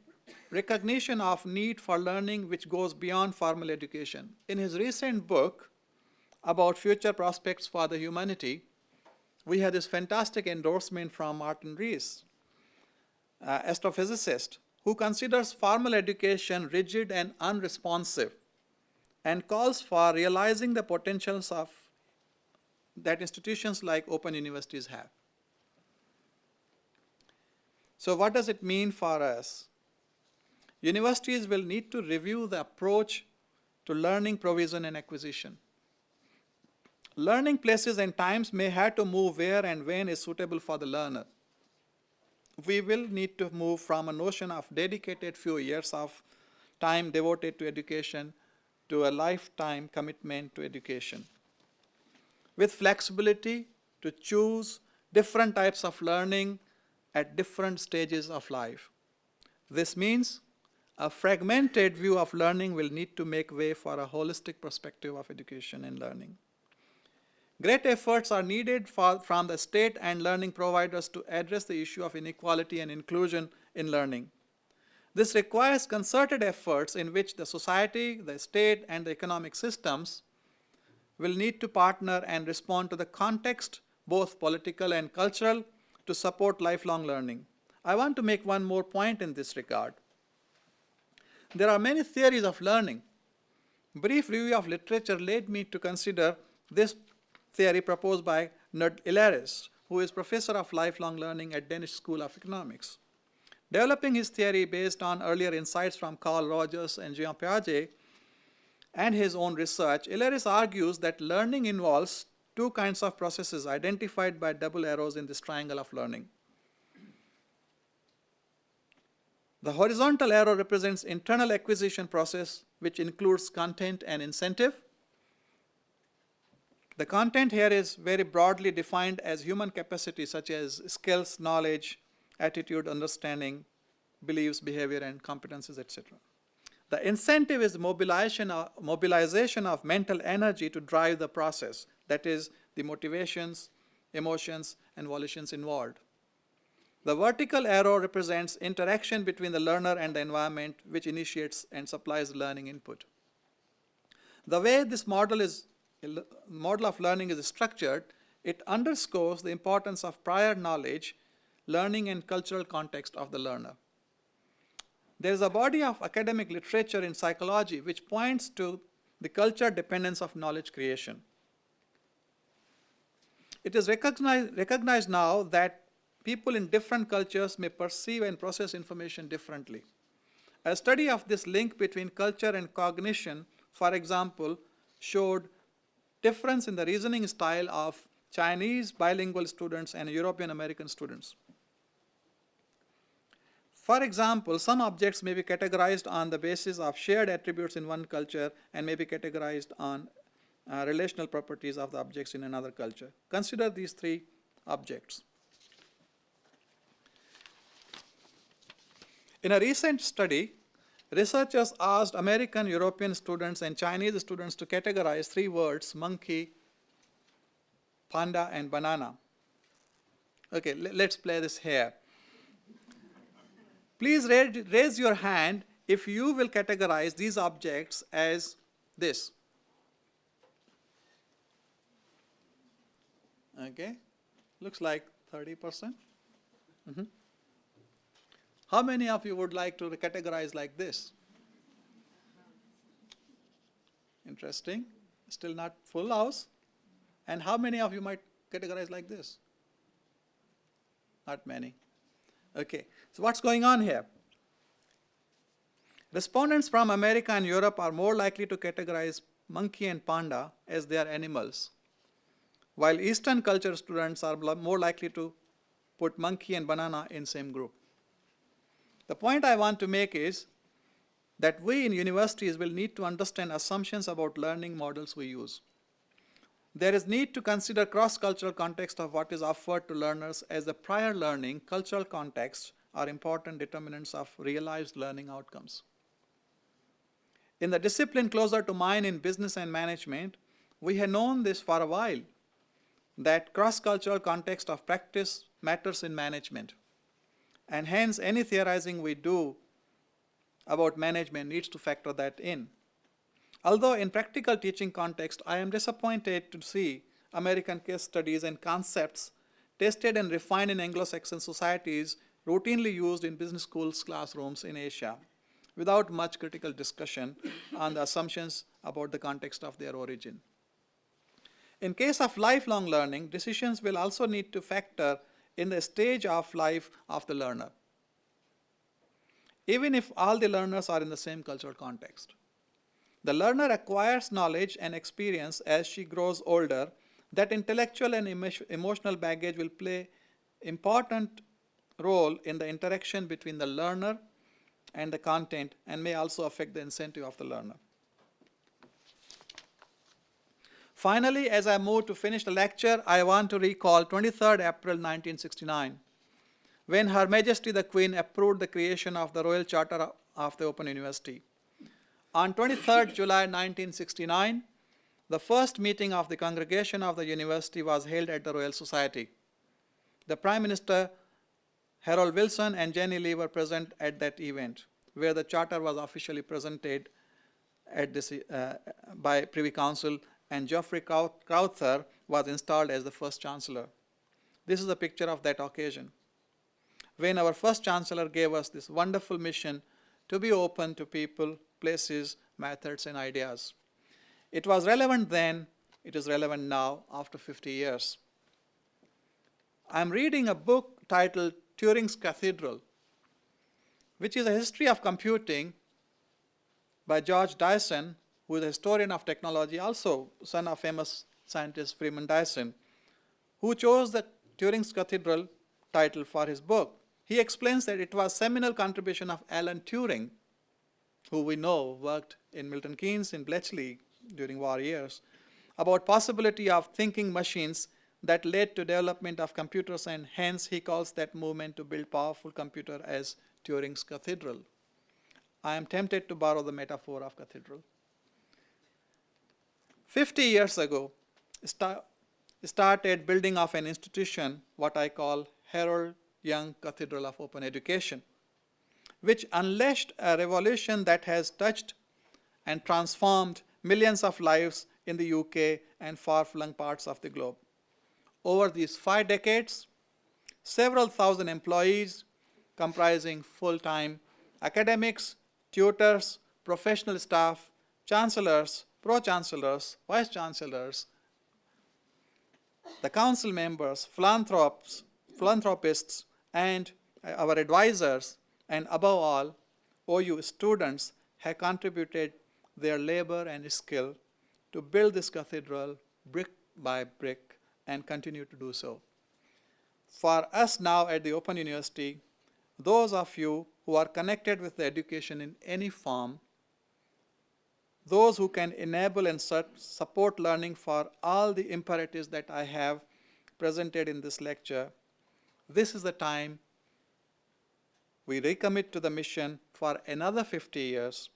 recognition of need for learning which goes beyond formal education. In his recent book, about future prospects for the humanity, we had this fantastic endorsement from Martin Rees, uh, astrophysicist, who considers formal education rigid and unresponsive and calls for realizing the potentials of that institutions like open universities have. So what does it mean for us? Universities will need to review the approach to learning provision and acquisition. Learning places and times may have to move where and when is suitable for the learner. We will need to move from a notion of dedicated few years of time devoted to education to a lifetime commitment to education. With flexibility to choose different types of learning at different stages of life. This means a fragmented view of learning will need to make way for a holistic perspective of education and learning. Great efforts are needed for, from the state and learning providers to address the issue of inequality and inclusion in learning. This requires concerted efforts in which the society, the state, and the economic systems will need to partner and respond to the context, both political and cultural, to support lifelong learning. I want to make one more point in this regard. There are many theories of learning. Brief review of literature led me to consider this theory proposed by Knud Illeris, who is professor of lifelong learning at Danish School of Economics. Developing his theory based on earlier insights from Carl Rogers and Jean Piaget and his own research, Illeris argues that learning involves two kinds of processes identified by double arrows in this triangle of learning. The horizontal arrow represents internal acquisition process, which includes content and incentive. The content here is very broadly defined as human capacity such as skills, knowledge, attitude, understanding, beliefs, behavior, and competences, etc. The incentive is mobilization of, mobilization of mental energy to drive the process, that is, the motivations, emotions, and volitions involved. The vertical arrow represents interaction between the learner and the environment which initiates and supplies learning input. The way this model, is, model of learning is structured, it underscores the importance of prior knowledge, learning and cultural context of the learner. There is a body of academic literature in psychology which points to the culture dependence of knowledge creation. It is recognized, recognized now that people in different cultures may perceive and process information differently. A study of this link between culture and cognition, for example, showed difference in the reasoning style of Chinese bilingual students and European American students. For example, some objects may be categorized on the basis of shared attributes in one culture and may be categorized on uh, relational properties of the objects in another culture. Consider these three objects. In a recent study, researchers asked American, European students and Chinese students to categorize three words, monkey, panda, and banana. Okay, let's play this here. Please raise your hand if you will categorize these objects as this. Okay, looks like 30%. Mm -hmm. How many of you would like to categorize like this? Interesting. Still not full house. And how many of you might categorize like this? Not many. Okay, so what's going on here? Respondents from America and Europe are more likely to categorize monkey and panda as their animals, while Eastern culture students are more likely to put monkey and banana in same group. The point I want to make is that we in universities will need to understand assumptions about learning models we use. There is need to consider cross-cultural context of what is offered to learners as the prior learning, cultural context are important determinants of realized learning outcomes. In the discipline closer to mine in business and management, we have known this for a while, that cross-cultural context of practice matters in management. And hence, any theorizing we do about management needs to factor that in. Although in practical teaching context, I am disappointed to see American case studies and concepts tested and refined in Anglo-Saxon societies routinely used in business schools classrooms in Asia without much critical discussion on the assumptions about the context of their origin. In case of lifelong learning, decisions will also need to factor in the stage of life of the learner, even if all the learners are in the same cultural context. The learner acquires knowledge and experience as she grows older. That intellectual and emotional baggage will play important role in the interaction between the learner and the content and may also affect the incentive of the learner. Finally, as I move to finish the lecture, I want to recall 23rd April 1969, when Her Majesty the Queen approved the creation of the Royal Charter of the Open University. On 23rd July 1969, the first meeting of the congregation of the university was held at the Royal Society. The Prime Minister Harold Wilson and Jennie Lee were present at that event, where the charter was officially presented at this, uh, by Privy Council, and Geoffrey Crowther was installed as the first Chancellor. This is a picture of that occasion, when our first Chancellor gave us this wonderful mission to be open to people places, methods, and ideas. It was relevant then, it is relevant now after 50 years. I'm reading a book titled Turing's Cathedral, which is a history of computing by George Dyson, who is a historian of technology, also son of famous scientist Freeman Dyson, who chose the Turing's Cathedral title for his book. He explains that it was seminal contribution of Alan Turing who we know worked in Milton Keynes in Bletchley during war years, about possibility of thinking machines that led to development of computers and hence he calls that movement to build powerful computer as Turing's cathedral. I am tempted to borrow the metaphor of cathedral. 50 years ago, sta started building of an institution, what I call Harold Young Cathedral of Open Education, which unleashed a revolution that has touched and transformed millions of lives in the UK and far-flung parts of the globe. Over these five decades, several thousand employees comprising full-time academics, tutors, professional staff, chancellors, pro-chancellors, vice-chancellors, the council members, philanthropes, philanthropists, and uh, our advisors, and above all, OU students have contributed their labor and skill to build this cathedral brick by brick and continue to do so. For us now at the Open University, those of you who are connected with the education in any form, those who can enable and support learning for all the imperatives that I have presented in this lecture, this is the time we recommit to the mission for another 50 years.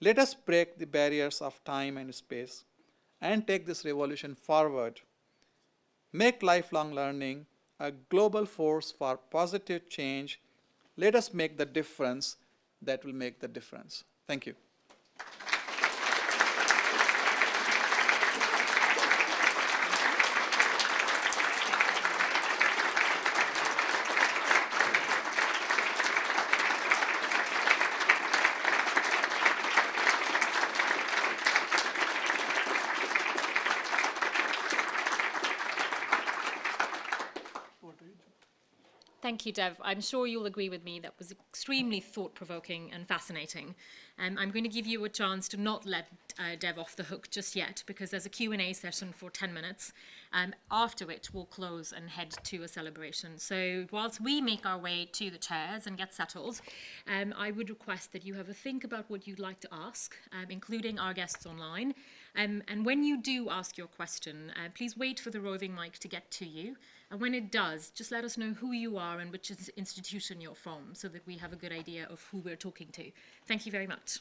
Let us break the barriers of time and space and take this revolution forward. Make lifelong learning a global force for positive change. Let us make the difference that will make the difference. Thank you. You, Dev. I'm sure you'll agree with me that was extremely thought-provoking and fascinating. Um, I'm going to give you a chance to not let uh, Dev off the hook just yet because there's a Q&A session for 10 minutes. Um, after which, we'll close and head to a celebration. So whilst we make our way to the chairs and get settled, um, I would request that you have a think about what you'd like to ask, um, including our guests online. Um, and when you do ask your question, uh, please wait for the roving mic to get to you. And when it does, just let us know who you are and which institution you're from so that we have a good idea of who we're talking to. Thank you very much.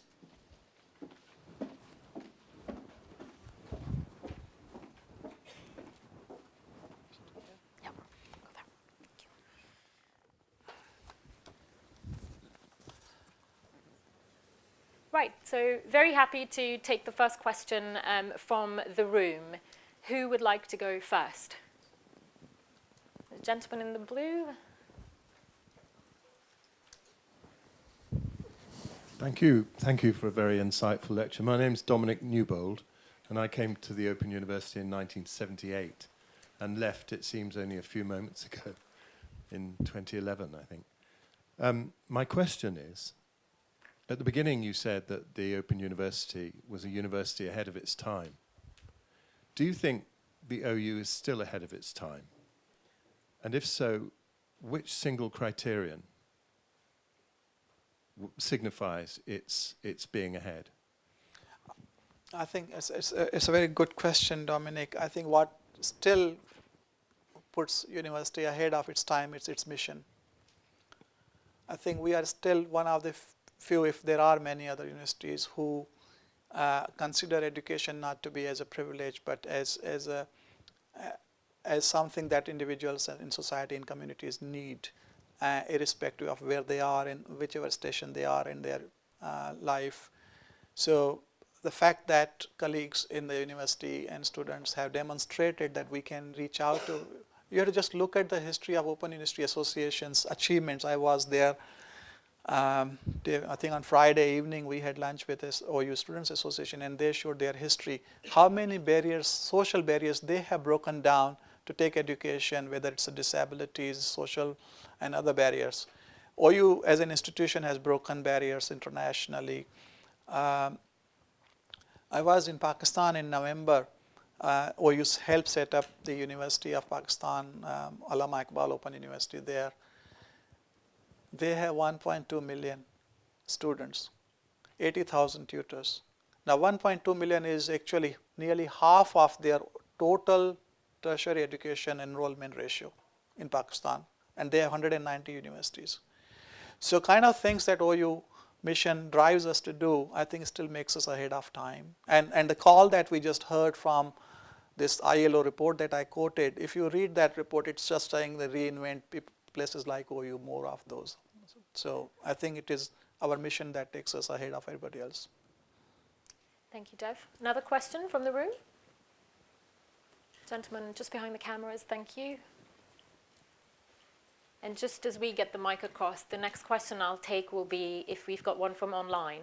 Right, so very happy to take the first question um, from the room. Who would like to go first? The gentleman in the blue. Thank you. Thank you for a very insightful lecture. My name is Dominic Newbold, and I came to the Open University in 1978 and left, it seems, only a few moments ago in 2011, I think. Um, my question is, at the beginning you said that the Open University was a university ahead of its time. Do you think the OU is still ahead of its time? And if so, which single criterion signifies its, its being ahead? I think it's, it's, a, it's a very good question, Dominic. I think what still puts university ahead of its time is its mission. I think we are still one of the few, if there are many other universities who uh, consider education not to be as a privilege, but as, as, a, uh, as something that individuals in society and communities need, uh, irrespective of where they are and whichever station they are in their uh, life. So the fact that colleagues in the university and students have demonstrated that we can reach out to, you have to just look at the history of Open University Association's achievements. I was there um, I think on Friday evening we had lunch with this OU Students Association and they showed their history, how many barriers, social barriers they have broken down to take education, whether it's a disabilities, social and other barriers. OU as an institution has broken barriers internationally. Um, I was in Pakistan in November. Uh, OU helped set up the University of Pakistan, um, Allama Iqbal Open University there they have 1.2 million students, 80,000 tutors. Now 1.2 million is actually nearly half of their total tertiary education enrollment ratio in Pakistan, and they have 190 universities. So kind of things that OU mission drives us to do, I think still makes us ahead of time. And, and the call that we just heard from this ILO report that I quoted, if you read that report, it's just saying they reinvent peop- places like OU, more of those. So I think it is our mission that takes us ahead of everybody else. Thank you, Dev. Another question from the room? Gentlemen, just behind the cameras, thank you. And just as we get the mic across, the next question I'll take will be if we've got one from online.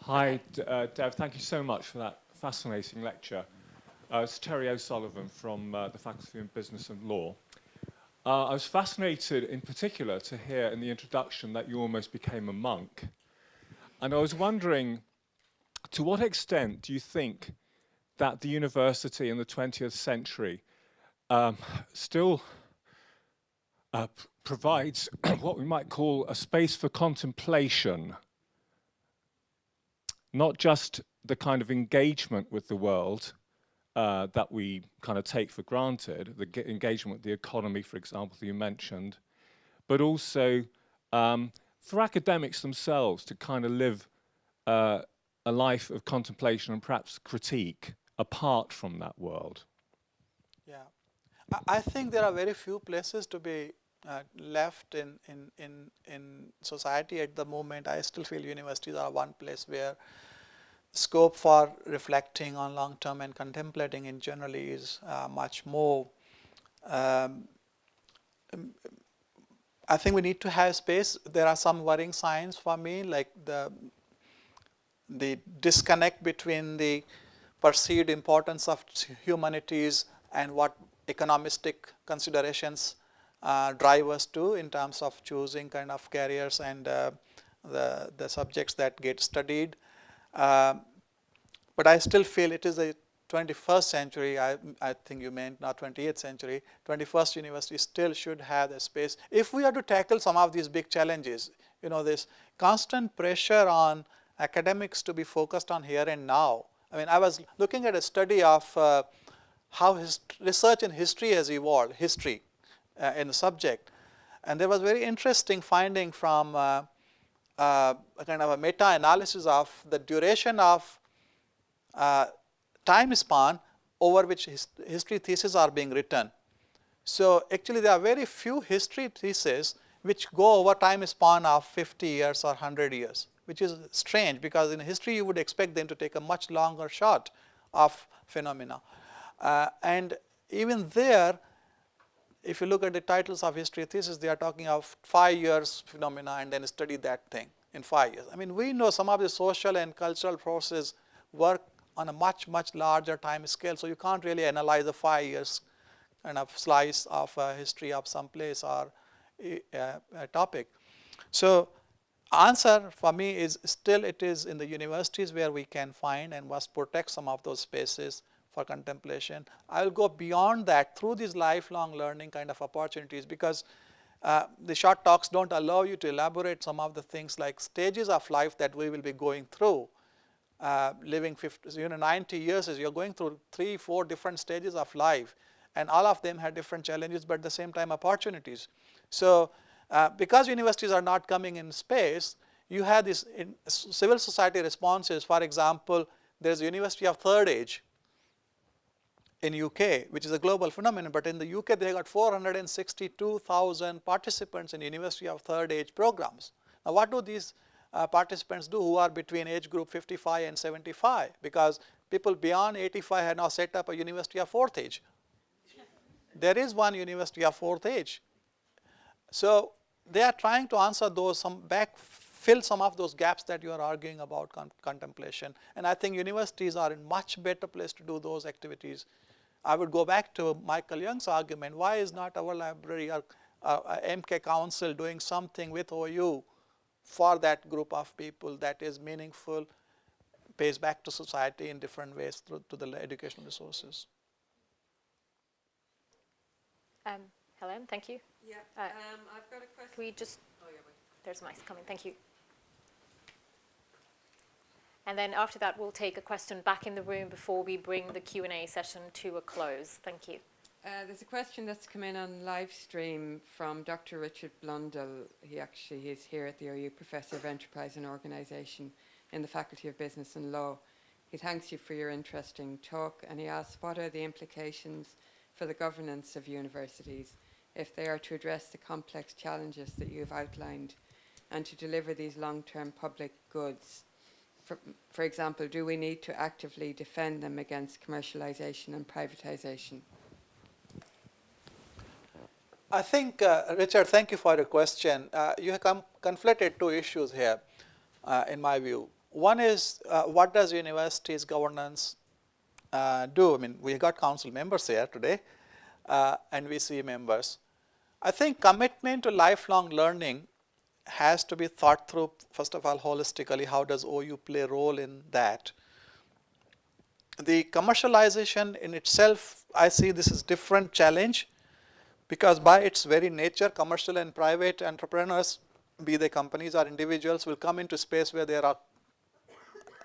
Hi, D- uh, Dev. Thank you so much for that fascinating lecture. Uh, it's Terry O'Sullivan from uh, the Faculty of Business and Law. Uh, I was fascinated in particular to hear in the introduction that you almost became a monk. And I was wondering, to what extent do you think that the university in the 20th century um, still uh, provides what we might call a space for contemplation not just the kind of engagement with the world uh, that we kind of take for granted, the ge- engagement with the economy, for example, that you mentioned, but also um, for academics themselves to kind of live uh, a life of contemplation and perhaps critique apart from that world. Yeah, I, I think there are very few places to be uh, left in, in, in, in society at the moment. I still feel universities are one place where scope for reflecting on long term and contemplating in generally is uh, much more. Um, um, I think we need to have space. There are some worrying signs for me, like the the disconnect between the perceived importance of humanities and what economistic considerations uh, drive us to in terms of choosing kind of careers and uh, the, the subjects that get studied. Um, but I still feel it is a 21st century, I, I think you meant not 28th century, 21st university still should have the space. If we are to tackle some of these big challenges, you know, this constant pressure on academics to be focused on here and now. I mean, I was looking at a study of uh, how his research in history has evolved, history uh, in the subject. And there was very interesting finding from uh, a kind of a meta-analysis of the duration of uh, time span over which his, history theses are being written. So actually there are very few history theses which go over time span of 50 years or 100 years, which is strange because in history you would expect them to take a much longer shot of phenomena. Uh, and even there, if you look at the titles of history thesis, they are talking of five years phenomena and then study that thing in five years. I mean, we know some of the social and cultural processes work on a much, much larger time scale. So you can't really analyze a five years kind of slice of uh, history of some place or a topic. So answer for me is still it is in the universities where we can find and must protect some of those spaces for contemplation. I will go beyond that through these lifelong learning kind of opportunities because uh, the short talks don't allow you to elaborate some of the things like stages of life that we will be going through. Uh, living 50, you know, 90 years is you're going through three, four different stages of life, and all of them had different challenges, but at the same time opportunities. So, uh, because universities are not coming in space, you have these civil society responses. For example, there's a University of Third Age, in UK, which is a global phenomenon, but in the UK they got 462,000 participants in University of Third Age programs. Now what do these uh, participants do who are between age group 55 and 75? Because people beyond 85 have now set up a University of Fourth Age. There is one University of Fourth Age. So they are trying to answer those, some back, fill some of those gaps that you are arguing about con contemplation. And I think universities are in much better place to do those activities I would go back to Michael Young's argument, why is not our library or uh, MK Council doing something with OU for that group of people that is meaningful, pays back to society in different ways through to the educational resources. Um, Helen, thank you. Yeah, Uh, um, I've got a question. Can we just, Oh, yeah, there's mice coming, thank you. And then after that, we'll take a question back in the room before we bring the Q&A session to a close. Thank you. Uh, there's a question that's come in on live stream from Dr. Richard Blundell. He actually is here at the OU, Professor of Enterprise and Organisation in the Faculty of Business and Law. He thanks you for your interesting talk and he asks what are the implications for the governance of universities if they are to address the complex challenges that you've outlined and to deliver these long-term public goods. For, for example, do we need to actively defend them against commercialisation and privatisation? I think, uh, Richard, thank you for your question. Uh, you have conflated two issues here, uh, in my view. One is, uh, what does universities governance uh, do? I mean, we got council members here today, uh, and VC members. I think commitment to lifelong learning has to be thought through, first of all, holistically. How does OU play a role in that? The commercialization in itself, I see this is different challenge because by its very nature, commercial and private entrepreneurs, be they companies or individuals, will come into space where there are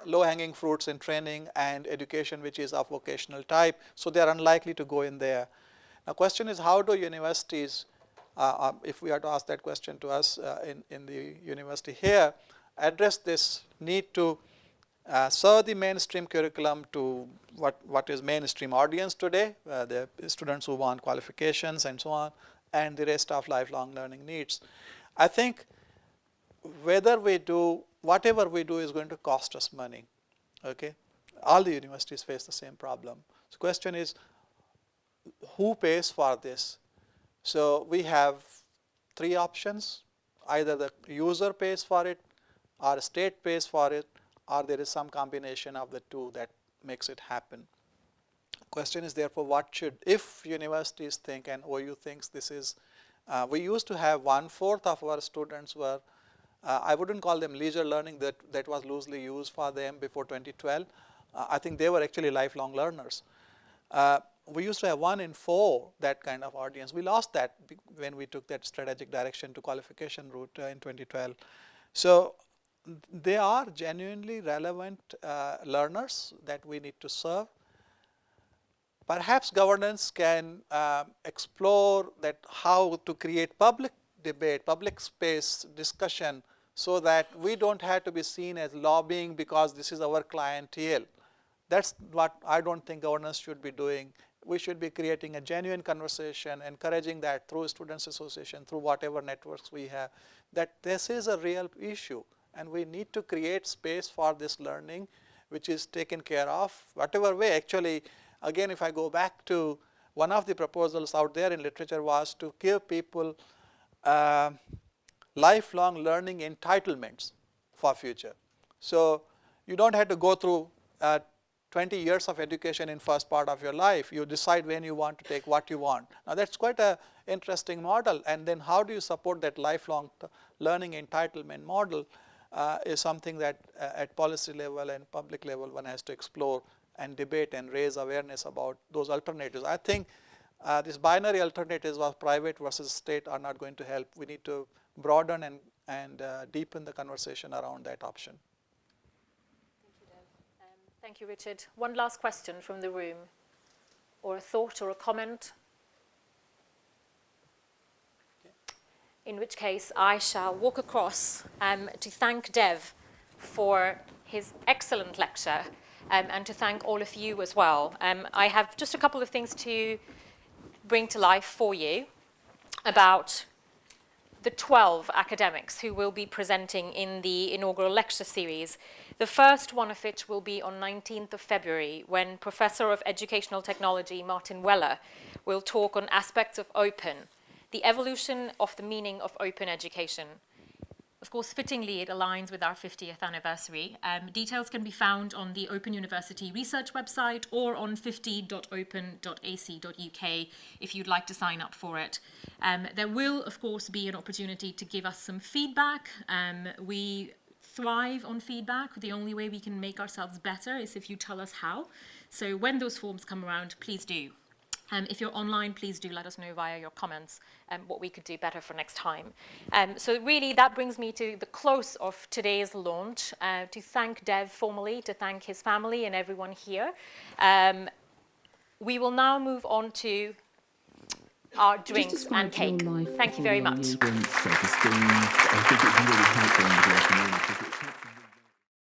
low hanging fruits in training and education which is of vocational type. So, they are unlikely to go in there. Now, question is how do universities, if we are to ask that question to us uh, in, in the university here, address this need to uh, serve the mainstream curriculum to what, what is mainstream audience today, uh, the students who want qualifications and so on, and the rest of lifelong learning needs. I think whether we do whatever we do is going to cost us money. Okay, all the universities face the same problem. So question is, who pays for this? So we have three options: either the user pays for it, or state pays for it, or there is some combination of the two that makes it happen. Question is therefore, what should if universities think and OU thinks this is, uh, we used to have one fourth of our students were uh, I wouldn't call them leisure learning that, that was loosely used for them before 2012. Uh, I think they were actually lifelong learners. Uh, we used to have one in four that kind of audience. We lost that when we took that strategic direction to qualification route uh, in 2012. So they are genuinely relevant uh, learners that we need to serve. Perhaps governance can uh, explore that how to create public debate, public space discussion so that we don't have to be seen as lobbying because this is our clientele. That's what I don't think governance should be doing. We should be creating a genuine conversation, encouraging that through students association, through whatever networks we have, that this is a real issue and we need to create space for this learning which is taken care of whatever way actually again if I go back to one of the proposals out there in literature was to give people uh, lifelong learning entitlements for future. So, you do not have to go through uh, 20 years of education in first part of your life, you decide when you want to take what you want. Now, that is quite a interesting model and then how do you support that lifelong learning entitlement model uh, is something that uh, at policy level and public level one has to explore and debate and raise awareness about those alternatives. I think uh, these binary alternatives of private versus state are not going to help. We need to broaden and, and uh, deepen the conversation around that option. Thank you, Dev. Um, thank you, Richard. One last question from the room, or a thought or a comment? In which case, I shall walk across um, to thank Dev for his excellent lecture um, and to thank all of you as well. Um, I have just a couple of things to bring to life for you about the 12 academics who will be presenting in the inaugural lecture series. The first one of which will be on 19th of February when Professor of Educational Technology Martin Weller will talk on aspects of open, the evolution of the meaning of open education. Of course, fittingly, it aligns with our 50th anniversary. Um, details can be found on the Open University research website or on 50.open.ac.uk if you'd like to sign up for it. Um, there will, of course, be an opportunity to give us some feedback. Um, we thrive on feedback. The only way we can make ourselves better is if you tell us how. So when those forms come around, please do. Um, if you're online, please do let us know via your comments um, what we could do better for next time. Um, so really, that brings me to the close of today's launch, uh, to thank Dev formally, to thank his family and everyone here. Um, we will now move on to our drinks and cake. Thank you very much.